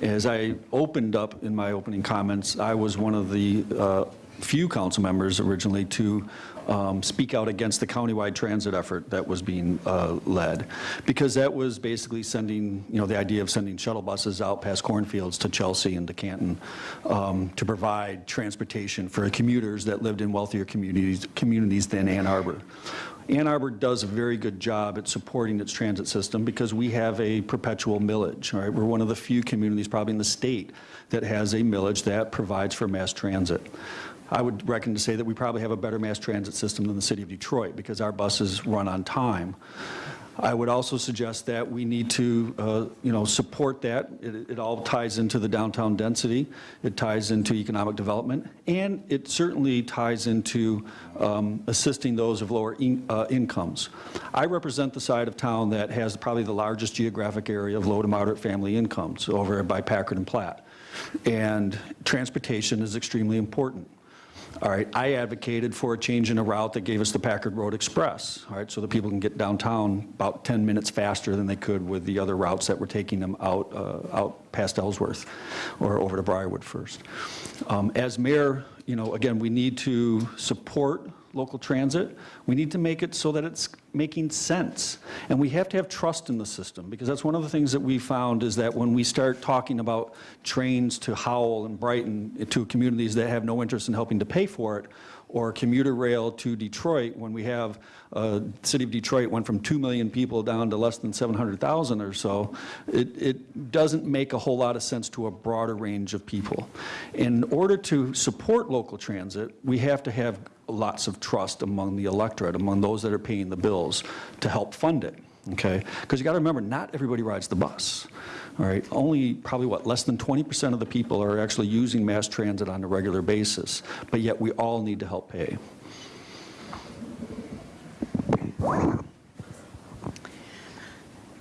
As I opened up in my opening comments, I was one of the uh, few council members originally to um, speak out against the countywide transit effort that was being uh, led, because that was basically sending, you know, the idea of sending shuttle buses out past cornfields to Chelsea and to Canton um, to provide transportation for commuters that lived in wealthier communities, communities than Ann Arbor. Ann Arbor does a very good job at supporting its transit system because we have a perpetual millage, right? We're one of the few communities probably in the state that has a millage that provides for mass transit. I would reckon to say that we probably have a better mass transit system than the city of Detroit because our buses run on time. I would also suggest that we need to, uh, you know, support that. It it all ties into the downtown density, it ties into economic development, and it certainly ties into um, assisting those of lower in- uh, incomes. I represent the side of town that has probably the largest geographic area of low to moderate family incomes over by Packard and Platt. And transportation is extremely important. All right, I advocated for a change in a route that gave us the Packard Road Express, all right, so that people can get downtown about 10 minutes faster than they could with the other routes that were taking them out, uh, out past Ellsworth or over to Briarwood first. Um, As mayor, you know, again, we need to support local transit. We need to make it so that it's making sense. And we have to have trust in the system, because that's one of the things that we found is that when we start talking about trains to Howell and Brighton, eh, to communities that have no interest in helping to pay for it, or commuter rail to Detroit, when we have, uh, city of Detroit went from 2 million people down to less than 700,000 or so, it, it doesn't make a whole lot of sense to a broader range of people. In order to support local transit, we have to have lots of trust among the electorate, among those that are paying the bills, to help fund it, okay? Because you got to remember, not everybody rides the bus, all right? Only probably, what, less than 20% of the people are actually using mass transit on a regular basis, but yet we all need to help pay.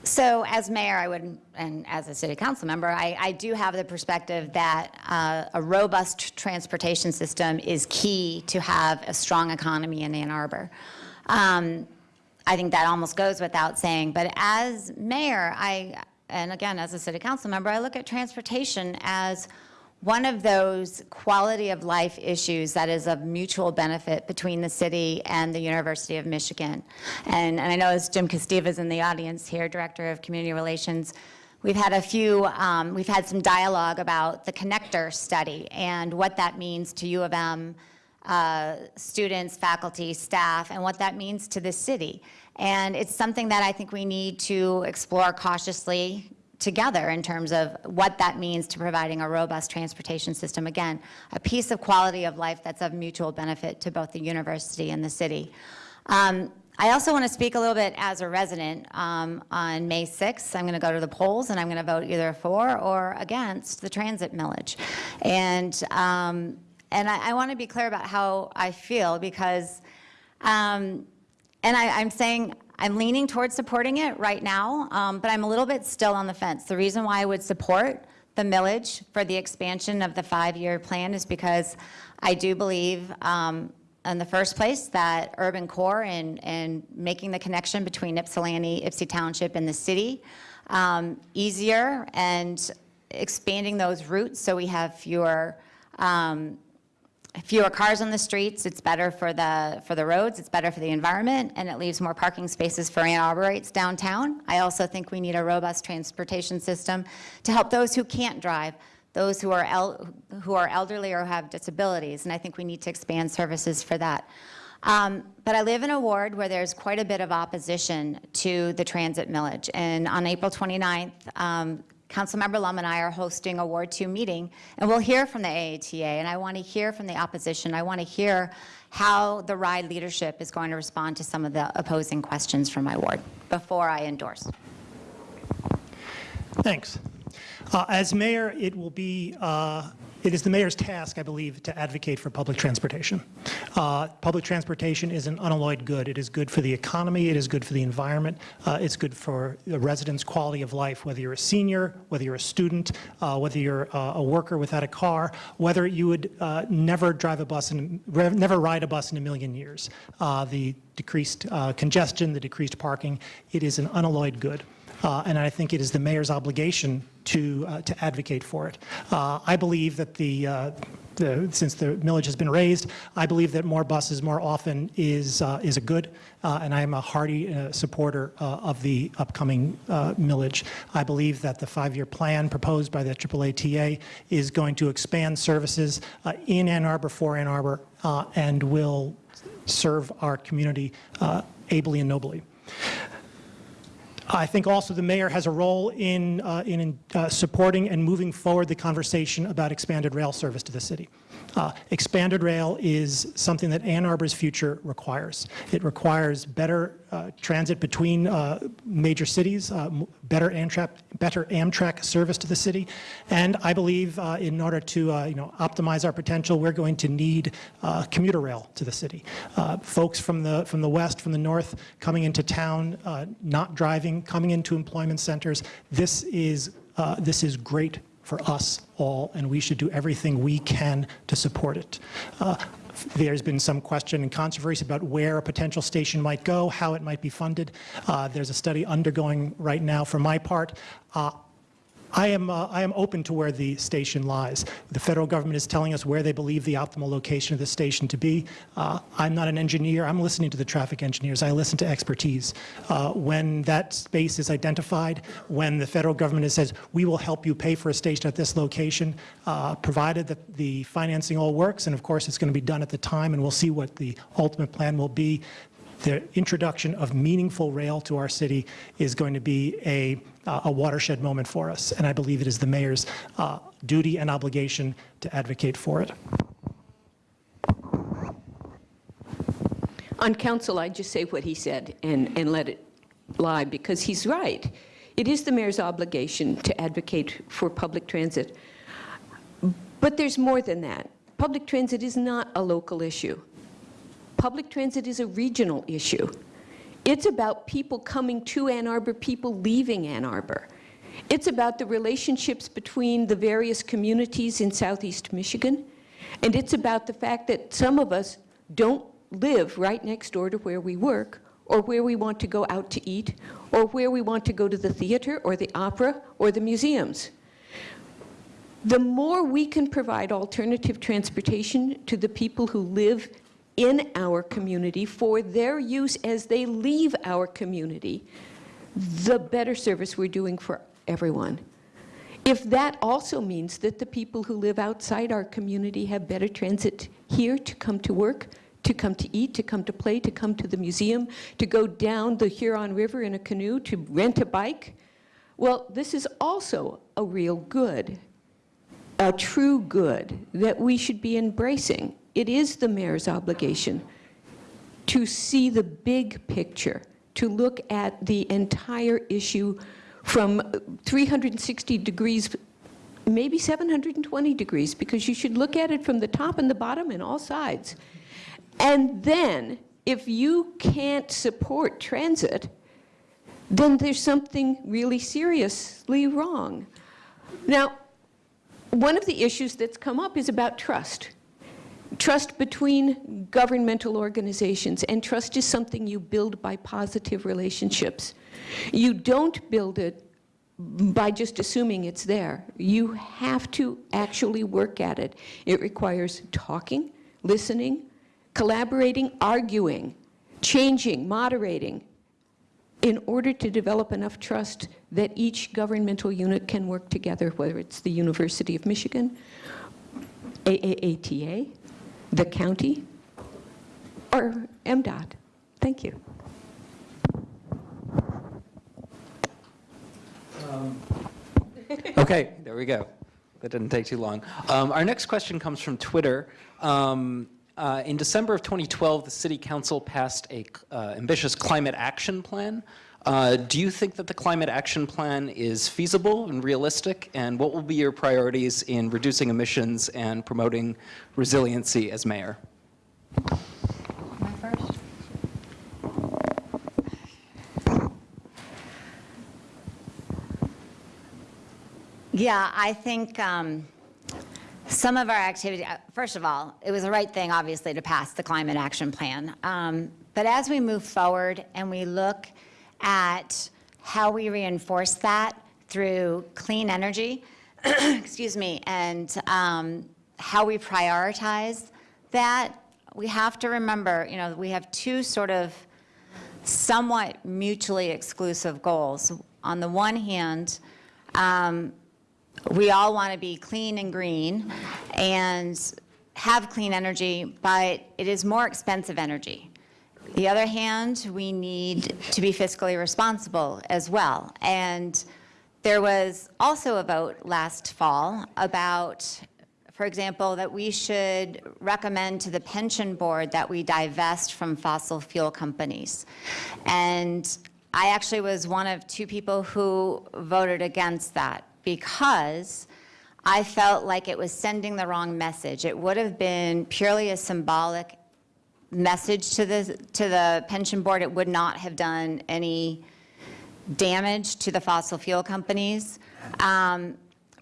So as mayor, I would, and as a city council member, I, I do have the perspective that uh, a robust transportation system is key to have a strong economy in Ann Arbor. Um, I think that almost goes without saying, but as mayor, I, and again, as a city council member, I look at transportation as one of those quality of life issues that is of mutual benefit between the city and the University of Michigan. And, and I know as Jim Kosteva is in the audience here, Director of Community Relations, we've had a few, um, we've had some dialogue about the connector study and what that means to U of M uh, students, faculty, staff, and what that means to the city. And it's something that I think we need to explore cautiously together in terms of what that means to providing a robust transportation system. Again, a piece of quality of life that's of mutual benefit to both the university and the city. Um, I also want to speak a little bit as a resident. Um, on May 6th, I'm going to go to the polls and I'm going to vote either for or against the transit millage. And, um, and I, I want to be clear about how I feel because, um, and I, I'm saying I'm leaning towards supporting it right now, um, but I'm a little bit still on the fence. The reason why I would support the millage for the expansion of the five-year plan is because I do believe, um, in the first place, that urban core and, and making the connection between Ypsilanti, Ypsi Township, and the city um, easier and expanding those routes so we have fewer um, fewer cars on the streets, it's better for the, for the roads, it's better for the environment, and it leaves more parking spaces for Ann Arborites downtown. I also think we need a robust transportation system to help those who can't drive, those who are, who are elderly or have disabilities, and I think we need to expand services for that. Um, but I live in a ward where there's quite a bit of opposition to the transit millage, and on April 29th, um, Councilmember Lumm and I are hosting a Ward 2 meeting, and we'll hear from the AATA, and I want to hear from the opposition. I want to hear how the RIDE leadership is going to respond to some of the opposing questions from my ward before I endorse. Thanks. Uh, As mayor, it will be, uh, it is the mayor's task, I believe, to advocate for public transportation. Uh, Public transportation is an unalloyed good. It is good for the economy, it is good for the environment, uh, it's good for the residents' quality of life, whether you're a senior, whether you're a student, uh, whether you're uh, a worker without a car, whether you would uh, never drive a bus, in, never ride a bus in a million years. Uh, The decreased congestion, the decreased parking, it is an unalloyed good. Uh, and I think it is the mayor's obligation to, uh, to advocate for it. Uh, I believe that the, uh, the, since the millage has been raised, I believe that more buses more often is, uh, is a good, uh, and I am a hearty uh, supporter uh, of the upcoming millage. I believe that the five-year plan proposed by the AAATA is going to expand services in Ann Arbor for Ann Arbor and will serve our community ably and nobly. I think also the mayor has a role in, uh, in uh, supporting and moving forward the conversation about expanded rail service to the city. Uh, Expanded rail is something that Ann Arbor's future requires. It requires better uh, transit between uh, major cities, uh, better Amtrak, better Amtrak service to the city, and I believe uh, in order to, uh, you know, optimize our potential, we're going to need commuter rail to the city. Folks from the, from the west, from the north, coming into town, not driving, coming into employment centers, this is, uh, this is great for us all, and we should do everything we can to support it. Uh, There's been some question and controversy about where a potential station might go, how it might be funded. Uh, There's a study undergoing right now for my part. Uh, I am, uh, I am open to where the station lies. The federal government is telling us where they believe the optimal location of the station to be. Uh, I'm not an engineer. I'm listening to the traffic engineers. I listen to expertise. Uh, when that space is identified, when the federal government says, we will help you pay for a station at this location, uh, provided that the financing all works, and of course it's going to be done at the time, and we'll see what the ultimate plan will be, the introduction of meaningful rail to our city is going to be a, uh, a watershed moment for us, and I believe it is the mayor's uh, duty and obligation to advocate for it. On council, I just say what he said and, and let it lie, because he's right. It is the mayor's obligation to advocate for public transit. But there's more than that. Public transit is not a local issue. Public transit is a regional issue. It's about people coming to Ann Arbor, people leaving Ann Arbor. It's about the relationships between the various communities in southeast Michigan. And it's about the fact that some of us don't live right next door to where we work, or where we want to go out to eat, or where we want to go to the theater, or the opera, or the museums. The more we can provide alternative transportation to the people who live in our community for their use as they leave our community, the better service we're doing for everyone. If that also means that the people who live outside our community have better transit here to come to work, to come to eat, to come to play, to come to the museum, to go down the Huron River in a canoe, to rent a bike, well, this is also a real good, a true good that we should be embracing. It is the mayor's obligation to see the big picture, to look at the entire issue from 360 degrees, maybe 720 degrees, because you should look at it from the top and the bottom and all sides. And then, if you can't support transit, then there's something really seriously wrong. Now, one of the issues that's come up is about trust. Trust between governmental organizations, and trust is something you build by positive relationships. You don't build it by just assuming it's there. You have to actually work at it. It requires talking, listening, collaborating, arguing, changing, moderating, in order to develop enough trust that each governmental unit can work together, whether it's the University of Michigan, AAATA, the county, or MDOT. Thank you. (laughs) Okay, there we go. That didn't take too long. Um, Our next question comes from Twitter. Um, uh, In December of 2012, the city council passed a uh, ambitious climate action plan. Uh, Do you think that the climate action plan is feasible and realistic? And what will be your priorities in reducing emissions and promoting resiliency as mayor? My first? Yeah, I think um, some of our activity, uh, first of all, it was the right thing, obviously, to pass the climate action plan. Um, But as we move forward and we look at how we reinforce that through clean energy, (clears throat) excuse me, and um, how we prioritize that, we have to remember, you know, we have two sort of somewhat mutually exclusive goals. On the one hand, um, we all want to be clean and green and have clean energy, but it is more expensive energy. The other hand, we need to be fiscally responsible as well. And there was also a vote last fall about for example, that we should recommend to the pension board that we divest from fossil fuel companies. And I actually was one of two people who voted against that because I felt like it was sending the wrong message. It would have been purely a symbolic message to the, to the pension board. It would not have done any damage to the fossil fuel companies. Um,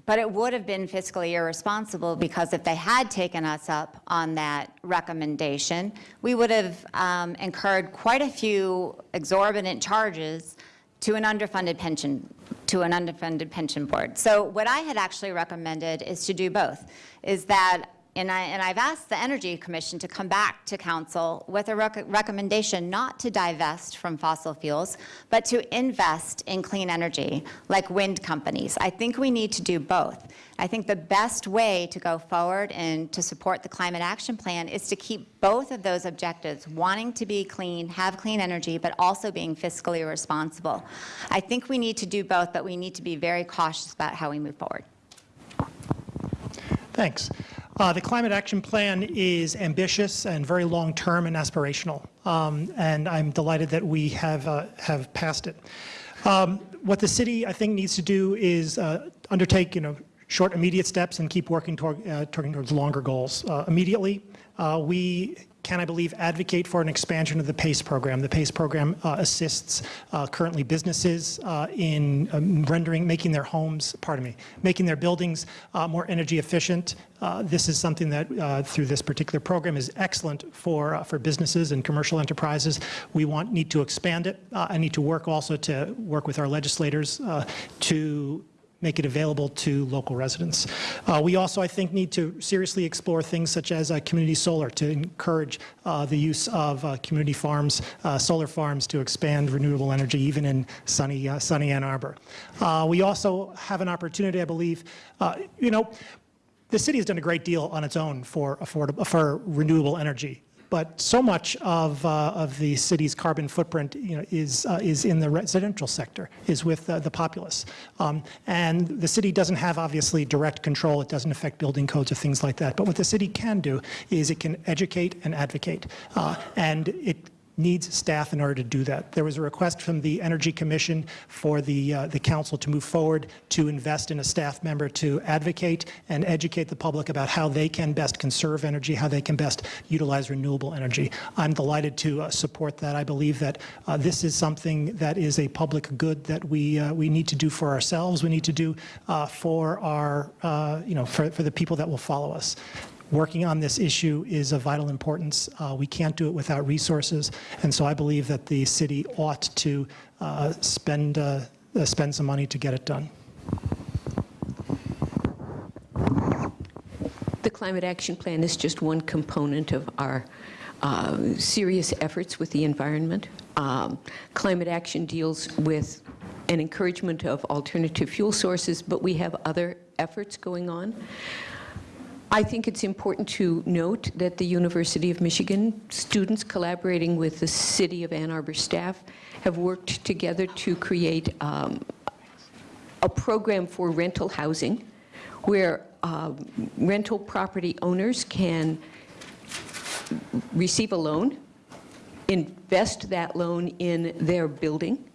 But it would have been fiscally irresponsible because if they had taken us up on that recommendation, we would have um, incurred quite a few exorbitant charges to an underfunded pension, to an underfunded pension board. So what I had actually recommended is to do both, is that and, I, and I've asked the Energy Commission to come back to council with a rec recommendation not to divest from fossil fuels, but to invest in clean energy, like wind companies. I think we need to do both. I think the best way to go forward and to support the Climate Action Plan is to keep both of those objectives, wanting to be clean, have clean energy, but also being fiscally responsible. I think we need to do both, but we need to be very cautious about how we move forward. Thanks. Uh, The Climate Action Plan is ambitious and very long-term and aspirational, Um, and I'm delighted that we have, uh, have passed it. Um, What the city, I think, needs to do is uh, undertake, you know, short, immediate steps and keep working toward, uh, toward- towards longer goals. Uh, Immediately, uh, we can, I believe, advocate for an expansion of the PACE program. The PACE program uh, assists uh, currently businesses uh, in um, rendering, making their homes, pardon me, making their buildings uh, more energy efficient. Uh, This is something that, through this particular program, is excellent for, for businesses and commercial enterprises. We want, need to expand it. I need to work also to work with our legislators to make it available to local residents. Uh, We also, I think, need to seriously explore things such as uh, community solar to encourage uh, the use of uh, community farms, uh, solar farms to expand renewable energy even in sunny, uh, sunny Ann Arbor. We also have an opportunity, I believe, you know, the city has done a great deal on its own for affordable, for renewable energy. But so much of, uh, of the city's carbon footprint, you know, is, uh, is in the residential sector, is with uh, the populace. Um, and the city doesn't have, obviously, direct control. It doesn't affect building codes or things like that. But what the city can do is it can educate and advocate. Uh, and it needs staff in order to do that. There was a request from the Energy Commission for the, uh, the council to move forward to invest in a staff member to advocate and educate the public about how they can best conserve energy, how they can best utilize renewable energy. I'm delighted to uh, support that. I believe that uh, this is something that is a public good that we, uh, we need to do for ourselves, we need to do uh, for our, uh, you know, for, for the people that will follow us. Working on this issue is of vital importance. Uh, We can't do it without resources, and so I believe that the city ought to uh, spend, uh, uh, spend some money to get it done. The Climate Action Plan is just one component of our uh, serious efforts with the environment. Um, Climate action deals with an encouragement of alternative fuel sources, but we have other efforts going on. I think it's important to note that the University of Michigan students collaborating with the City of Ann Arbor staff have worked together to create um, a program for rental housing where um, rental property owners can receive a loan, invest that loan in their building,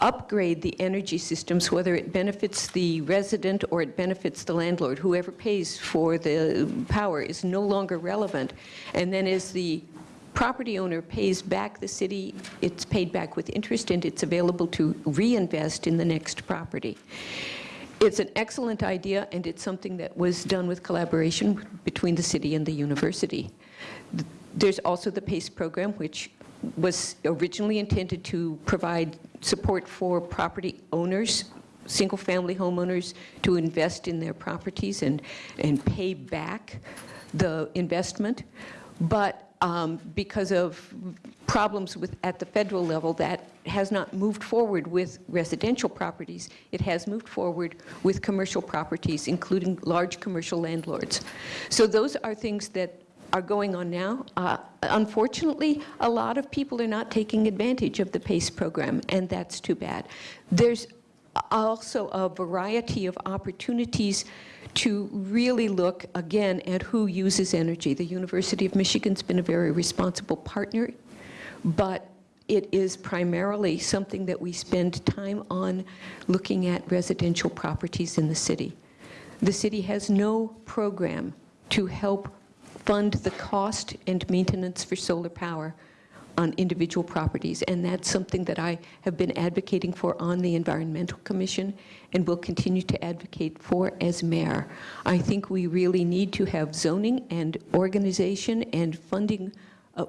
upgrade the energy systems, whether it benefits the resident or it benefits the landlord. Whoever pays for the power is no longer relevant. And then as the property owner pays back the city, it's paid back with interest and it's available to reinvest in the next property. It's an excellent idea, and it's something that was done with collaboration between the city and the university. There's also the PACE program, which was originally intended to provide support for property owners, single-family homeowners, to invest in their properties and, and pay back the investment. But um, because of problems with, at the federal level, that has not moved forward with residential properties. It has moved forward with commercial properties, including large commercial landlords. So those are things that are going on now. Uh, unfortunately, a lot of people are not taking advantage of the PACE program, and that's too bad. There's also a variety of opportunities to really look, again, at who uses energy. The University of Michigan's been a very responsible partner, but it is primarily something that we spend time on looking at residential properties in the city. The city has no program to help fund the cost and maintenance for solar power on individual properties, and that's something that I have been advocating for on the Environmental Commission and will continue to advocate for as mayor. I think we really need to have zoning and organization and funding uh,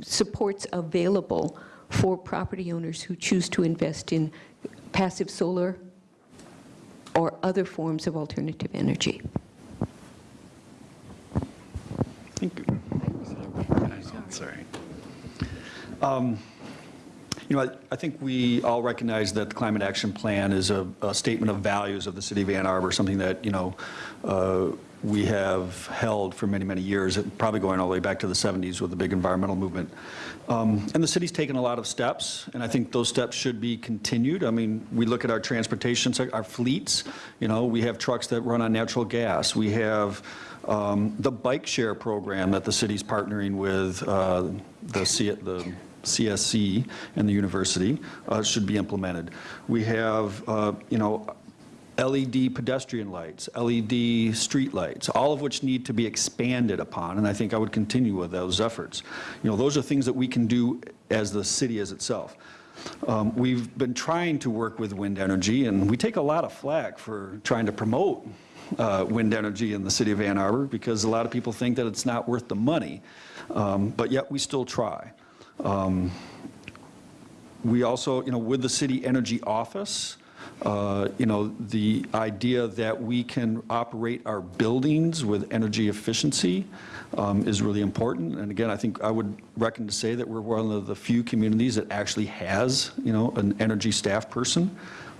supports available for property owners who choose to invest in passive solar or other forms of alternative energy. Thank you. Sorry. Um, You know, I- I think we all recognize that the Climate Action Plan is a a statement of values of the city of Ann Arbor, something that, you know, uh, we have held for many, many years, probably going all the way back to the 70s with the big environmental movement. Um, And the city's taken a lot of steps, and I think those steps should be continued. I mean, we look at our transportation, our fleets, you know, we have trucks that run on natural gas. We have um, the bike share program that the city's partnering with uh, the C- the CEC and the university uh, should be implemented. We have, uh, you know, LED pedestrian lights, LED street lights, all of which need to be expanded upon, and I think I would continue with those efforts. You know, those are things that we can do as the city as itself. Um, We've been trying to work with wind energy, and we take a lot of flack for trying to promote uh, wind energy in the city of Ann Arbor, because a lot of people think that it's not worth the money, Um, but yet we still try. Um, We also, you know, with the city energy office, uh, you know, the idea that we can operate our buildings with energy efficiency um, is really important. And again, I think I would reckon to say that we're one of the few communities that actually has, you know, an energy staff person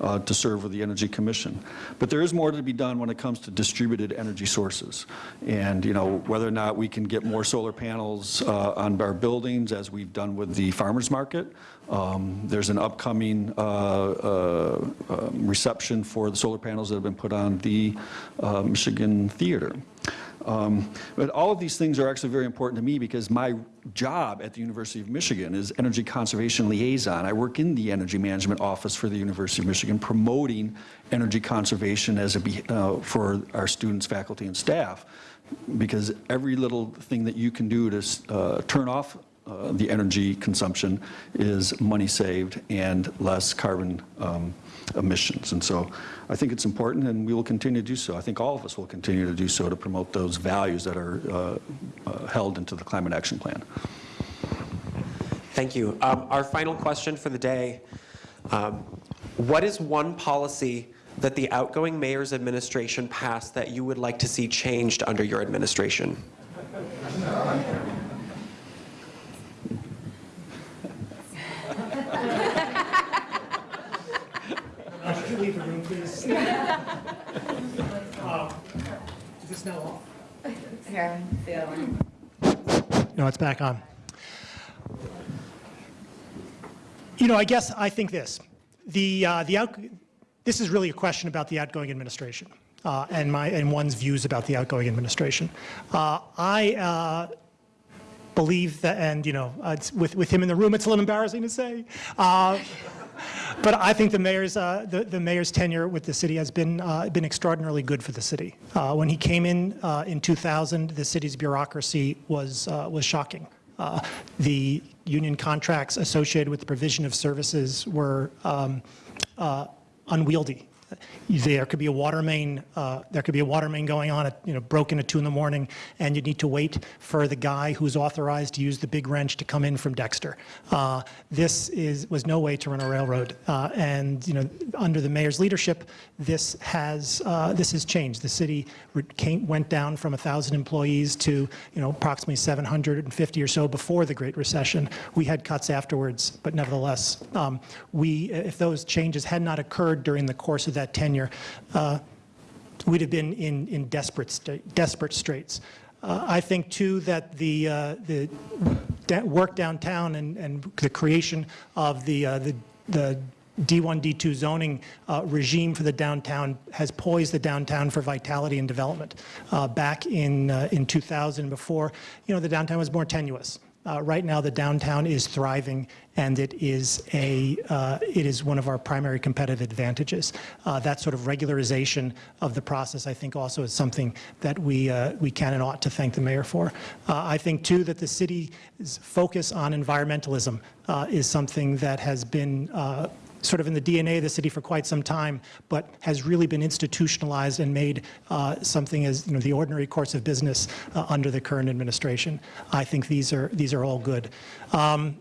uh, to serve with the Energy Commission. But there is more to be done when it comes to distributed energy sources. And, you know, whether or not we can get more solar panels uh, on our buildings, as we've done with the farmer's market. Um, There's an upcoming uh, uh, um, reception for the solar panels that have been put on the uh, Michigan Theater. Um, But all of these things are actually very important to me because my job at the University of Michigan is energy conservation liaison. I work in the energy management office for the University of Michigan, promoting energy conservation as a, uh, for our students, faculty, and staff. Because every little thing that you can do to uh, turn off uh, the energy consumption is money saved and less carbon um, emissions. And so I think it's important, and we will continue to do so. I think all of us will continue to do so to promote those values that are uh, uh, held into the Climate Action Plan. Thank you. Um, Our final question for the day. um, What is one policy that the outgoing mayor's administration passed that you would like to see changed under your administration? (laughs) Could you leave the room, please? Uh, Is this now off? No, it's back on. You know, I guess I think this. The, uh, the out, this is really a question about the outgoing administration uh, and my, and one's views about the outgoing administration. Uh, I uh, believe that, and you know, uh, with, with him in the room, it's a little embarrassing to say. But I think the mayor's, uh, the, the mayor's tenure with the city has been, uh, been extraordinarily good for the city. Uh, when he came in uh, in 2000, the city's bureaucracy was, uh, was shocking. The union contracts associated with the provision of services were um, unwieldy. There could be a water main, uh, there could be a water main going on at, you know, broken at two in the morning, and you need to wait for the guy who's authorized to use the big wrench to come in from Dexter. Uh, This is, was no way to run a railroad. Uh, And, you know, under the mayor's leadership, this has, uh, this has changed. The city came, went down from 1,000 employees to, you know, approximately 750 or so before the Great Recession. We had cuts afterwards, but nevertheless, um, we, if those changes had not occurred during the course of that tenure, uh, we'd have been in, in desperate, desperate straits. Uh, I think, too, that the, uh, the work downtown and, and the creation of the, uh, the, the D1, D2 zoning uh, regime for the downtown has poised the downtown for vitality and development. Uh, Back in, uh, in 2000, before, you know, the downtown was more tenuous. Uh, Right now, the downtown is thriving, and it is a, uh, it is one of our primary competitive advantages. Uh, That sort of regularization of the process, I think, also is something that we, uh, we can and ought to thank the mayor for. Uh, I think, too, that the city's focus on environmentalism uh, is something that has been sort of in the DNA of the city for quite some time, but has really been institutionalized and made uh, something as, you know, the ordinary course of business uh, under the current administration. I think these are, these are all good. Um,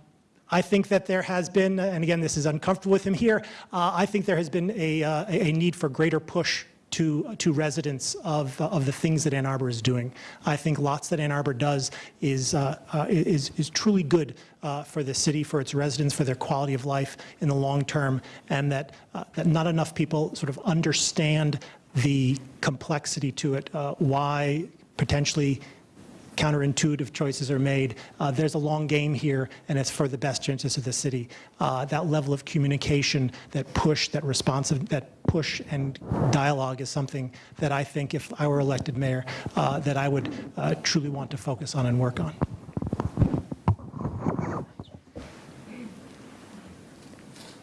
I think that there has been, and again, this is uncomfortable with him here, uh, I think there has been a, uh, a a need for greater push to, to residents of, of the things that Ann Arbor is doing. I think lots that Ann Arbor does is, uh, uh, is, is truly good uh, for the city, for its residents, for their quality of life in the long term, and that, uh, that not enough people sort of understand the complexity to it, uh, why potentially counterintuitive choices are made. Uh, There's a long game here, and it's for the best interests of the city. Uh, That level of communication, that push, that responsive, that push and dialogue is something that I think if I were elected mayor, uh, that I would uh, truly want to focus on and work on.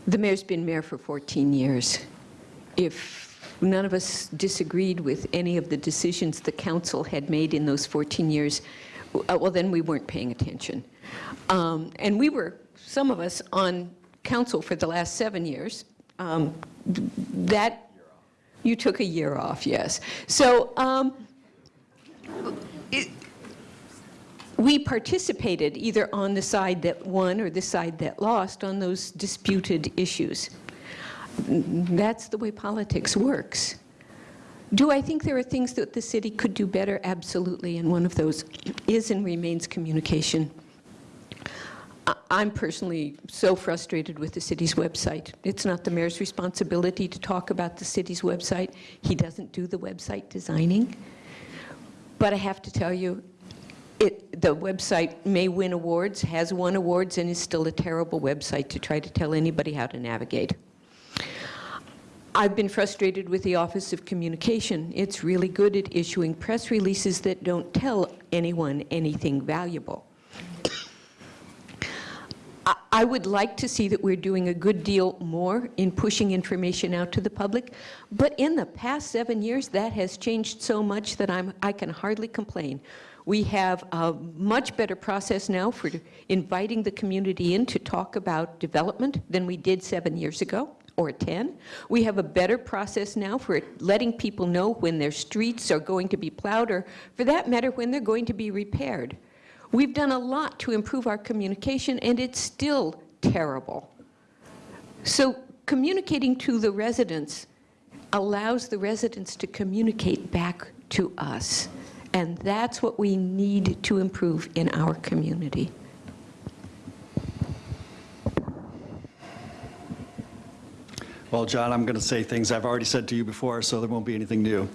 The mayor's been mayor for 14 years. If none of us disagreed with any of the decisions the council had made in those 14 years, uh, well, then we weren't paying attention. Um, And we were, some of us, on council for the last seven years. Um, That, you took a year off, yes. So um, it- we participated either on the side that won or the side that lost on those disputed issues. That's the way politics works. Do I think there are things that the city could do better? Absolutely, and one of those is and remains communication. I'm personally so frustrated with the city's website. It's not the mayor's responsibility to talk about the city's website. He doesn't do the website designing. But I have to tell you, it, the website may win awards, has won awards, and is still a terrible website to try to tell anybody how to navigate. I've been frustrated with the Office of Communication. It's really good at issuing press releases that don't tell anyone anything valuable. I- would like to see that we're doing a good deal more in pushing information out to the public, but in the past seven years, that has changed so much that I'm, I can hardly complain. We have a much better process now for inviting the community in to talk about development than we did seven years ago or 10. We have a better process now for letting people know when their streets are going to be plowed, or for that matter, when they're going to be repaired. We've done a lot to improve our communication, and it's still terrible. So communicating to the residents allows the residents to communicate back to us. And that's what we need to improve in our community. Well, John, I'm going to say things I've already said to you before, so there won't be anything new.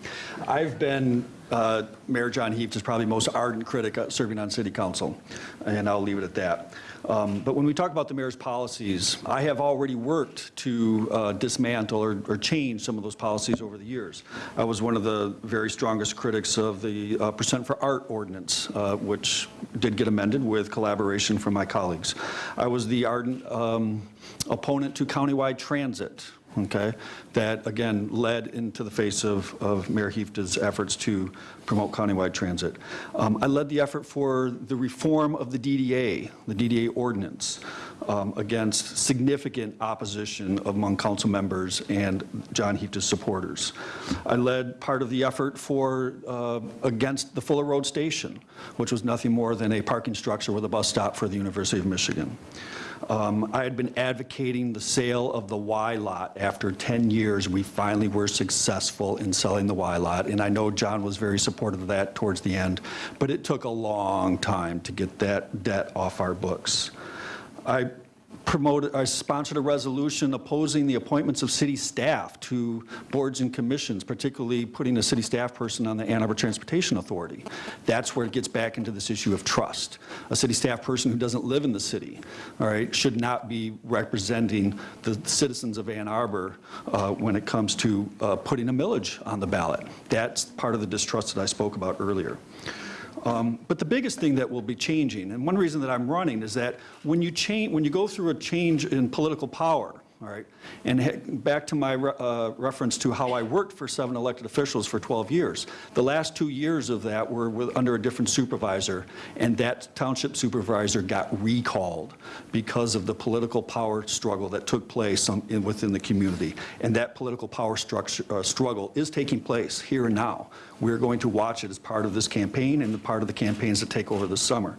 I've been, uh, Mayor John Hieftje's probably most ardent critic serving on city council, and I'll leave it at that. Um, But when we talk about the mayor's policies, I have already worked to uh, dismantle or or change some of those policies over the years. I was one of the very strongest critics of the uh, percent for art ordinance, uh, which did get amended with collaboration from my colleagues. I was the ardent um, opponent to countywide transit, okay, that again led into the face of, of Mayor Hieftje's efforts to promote countywide transit. Um, I led the effort for the reform of the DDA, the DDA ordinance, um, against significant opposition among council members and John Hieftje's supporters. I led part of the effort for, uh, against the Fuller Road Station, which was nothing more than a parking structure with a bus stop for the University of Michigan. Um, I had been advocating the sale of the Y lot. After 10 years, we finally were successful in selling the Y lot, and I know John was very supportive of that towards the end, but it took a long time to get that debt off our books. I promoted, I sponsored a resolution opposing the appointments of city staff to boards and commissions, particularly putting a city staff person on the Ann Arbor Transportation Authority. That's where it gets back into this issue of trust. A city staff person who doesn't live in the city, all right, should not be representing the citizens of Ann Arbor uh, when it comes to uh, putting a millage on the ballot. That's part of the distrust that I spoke about earlier. Um, But the biggest thing that will be changing, and one reason that I'm running, is that when you change, when you go through a change in political power, all right, and back to my re- uh, reference to how I worked for seven elected officials for 12 years, the last two years of that were with, under a different supervisor, and that township supervisor got recalled because of the political power struggle that took place on- in- within the community. And that political power uh, struggle is taking place here and now. We're going to watch it as part of this campaign and part of the campaigns that take over this summer.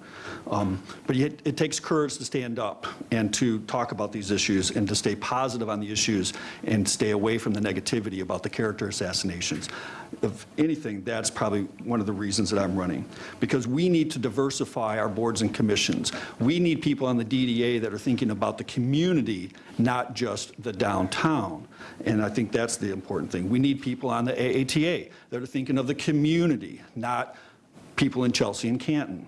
Um, But it takes courage to stand up and to talk about these issues and to stay positive on the issues and stay away from the negativity about the character assassinations. If anything, that's probably one of the reasons that I'm running. Because we need to diversify our boards and commissions. We need people on the DDA that are thinking about the community, not just the downtown. And I think that's the important thing. We need people on the AATA that are thinking of the community, not people in Chelsea and Canton.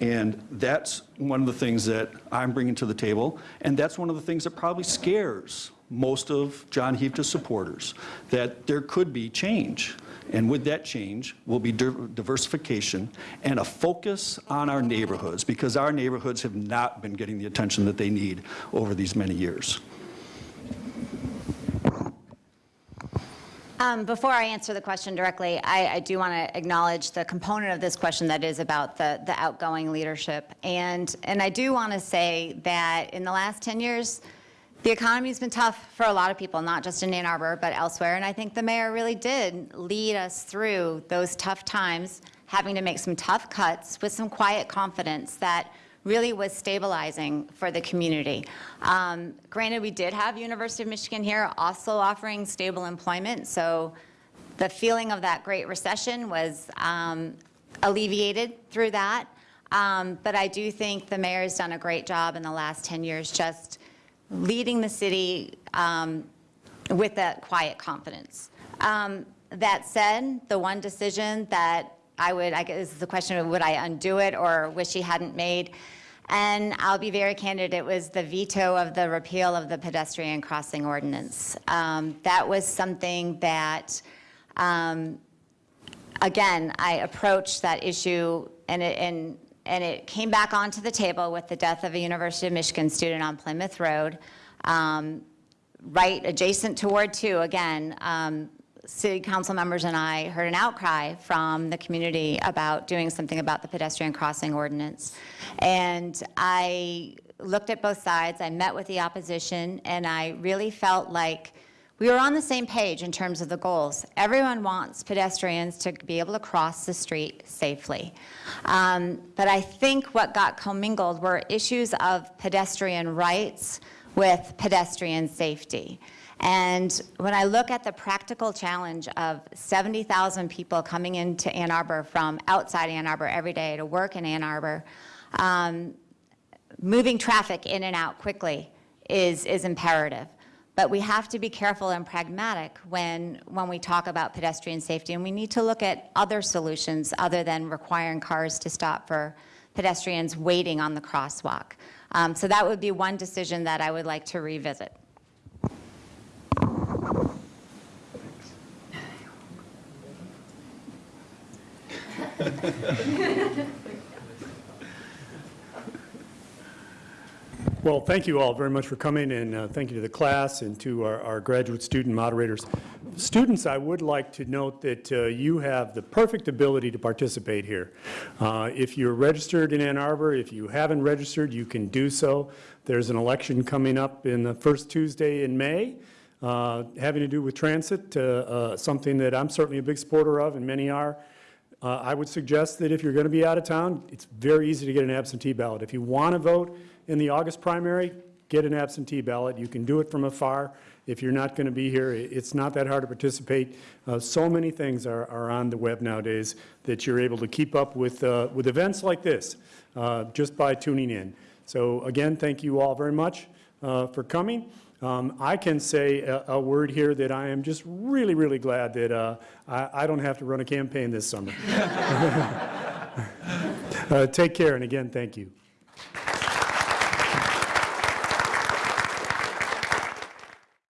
And that's one of the things that I'm bringing to the table, and that's one of the things that probably scares most of John Hieftje's supporters, that there could be change. And with that change will be diversification and a focus on our neighborhoods, because our neighborhoods have not been getting the attention that they need over these many years. Um, Before I answer the question directly, I, I do want to acknowledge the component of this question that is about the, the outgoing leadership. And, and I do want to say that in the last 10 years, the economy's been tough for a lot of people, not just in Ann Arbor, but elsewhere. And I think the mayor really did lead us through those tough times, having to make some tough cuts with some quiet confidence that really was stabilizing for the community. Um, Granted, we did have University of Michigan here also offering stable employment, so the feeling of that Great Recession was um, alleviated through that. Um, But I do think the mayor has done a great job in the last 10 years just leading the city um, with that quiet confidence. Um, That said, the one decision that I would, I guess the question of would I undo it or wish he hadn't made? And I'll be very candid, it was the veto of the repeal of the pedestrian crossing ordinance. Um, That was something that, um, again, I approached that issue and it, and, and it came back onto the table with the death of a University of Michigan student on Plymouth Road. Um, right adjacent to Ward 2, again, um, city council members and I heard an outcry from the community about doing something about the pedestrian crossing ordinance. And I looked at both sides, I met with the opposition, and I really felt like we were on the same page in terms of the goals. Everyone wants pedestrians to be able to cross the street safely. Um, But I think what got commingled were issues of pedestrian rights with pedestrian safety. And when I look at the practical challenge of 70,000 people coming into Ann Arbor from outside Ann Arbor every day to work in Ann Arbor, um, moving traffic in and out quickly is, is imperative. But we have to be careful and pragmatic when, when we talk about pedestrian safety, and we need to look at other solutions other than requiring cars to stop for pedestrians waiting on the crosswalk. Um, So that would be one decision that I would like to revisit. (laughs) Well, thank you all very much for coming, and uh, thank you to the class and to our our graduate student moderators. Students, I would like to note that uh, you have the perfect ability to participate here. Uh, If you're registered in Ann Arbor, if you haven't registered, you can do so. There's an election coming up in the first Tuesday in May, uh, having to do with transit, uh, uh, something that I'm certainly a big supporter of, and many are. Uh, I would suggest that if you're going to be out of town, it's very easy to get an absentee ballot. If you want to vote in the August primary, get an absentee ballot. You can do it from afar. If you're not going to be here, it's not that hard to participate. Uh, So many things are are on the web nowadays that you're able to keep up with, uh, with events like this, uh, just by tuning in. So again, thank you all very much uh, for coming. Um, I can say a, a word here that I am just really, really glad that uh, I, I don't have to run a campaign this summer. (laughs) Uh, Take care, and again, thank you.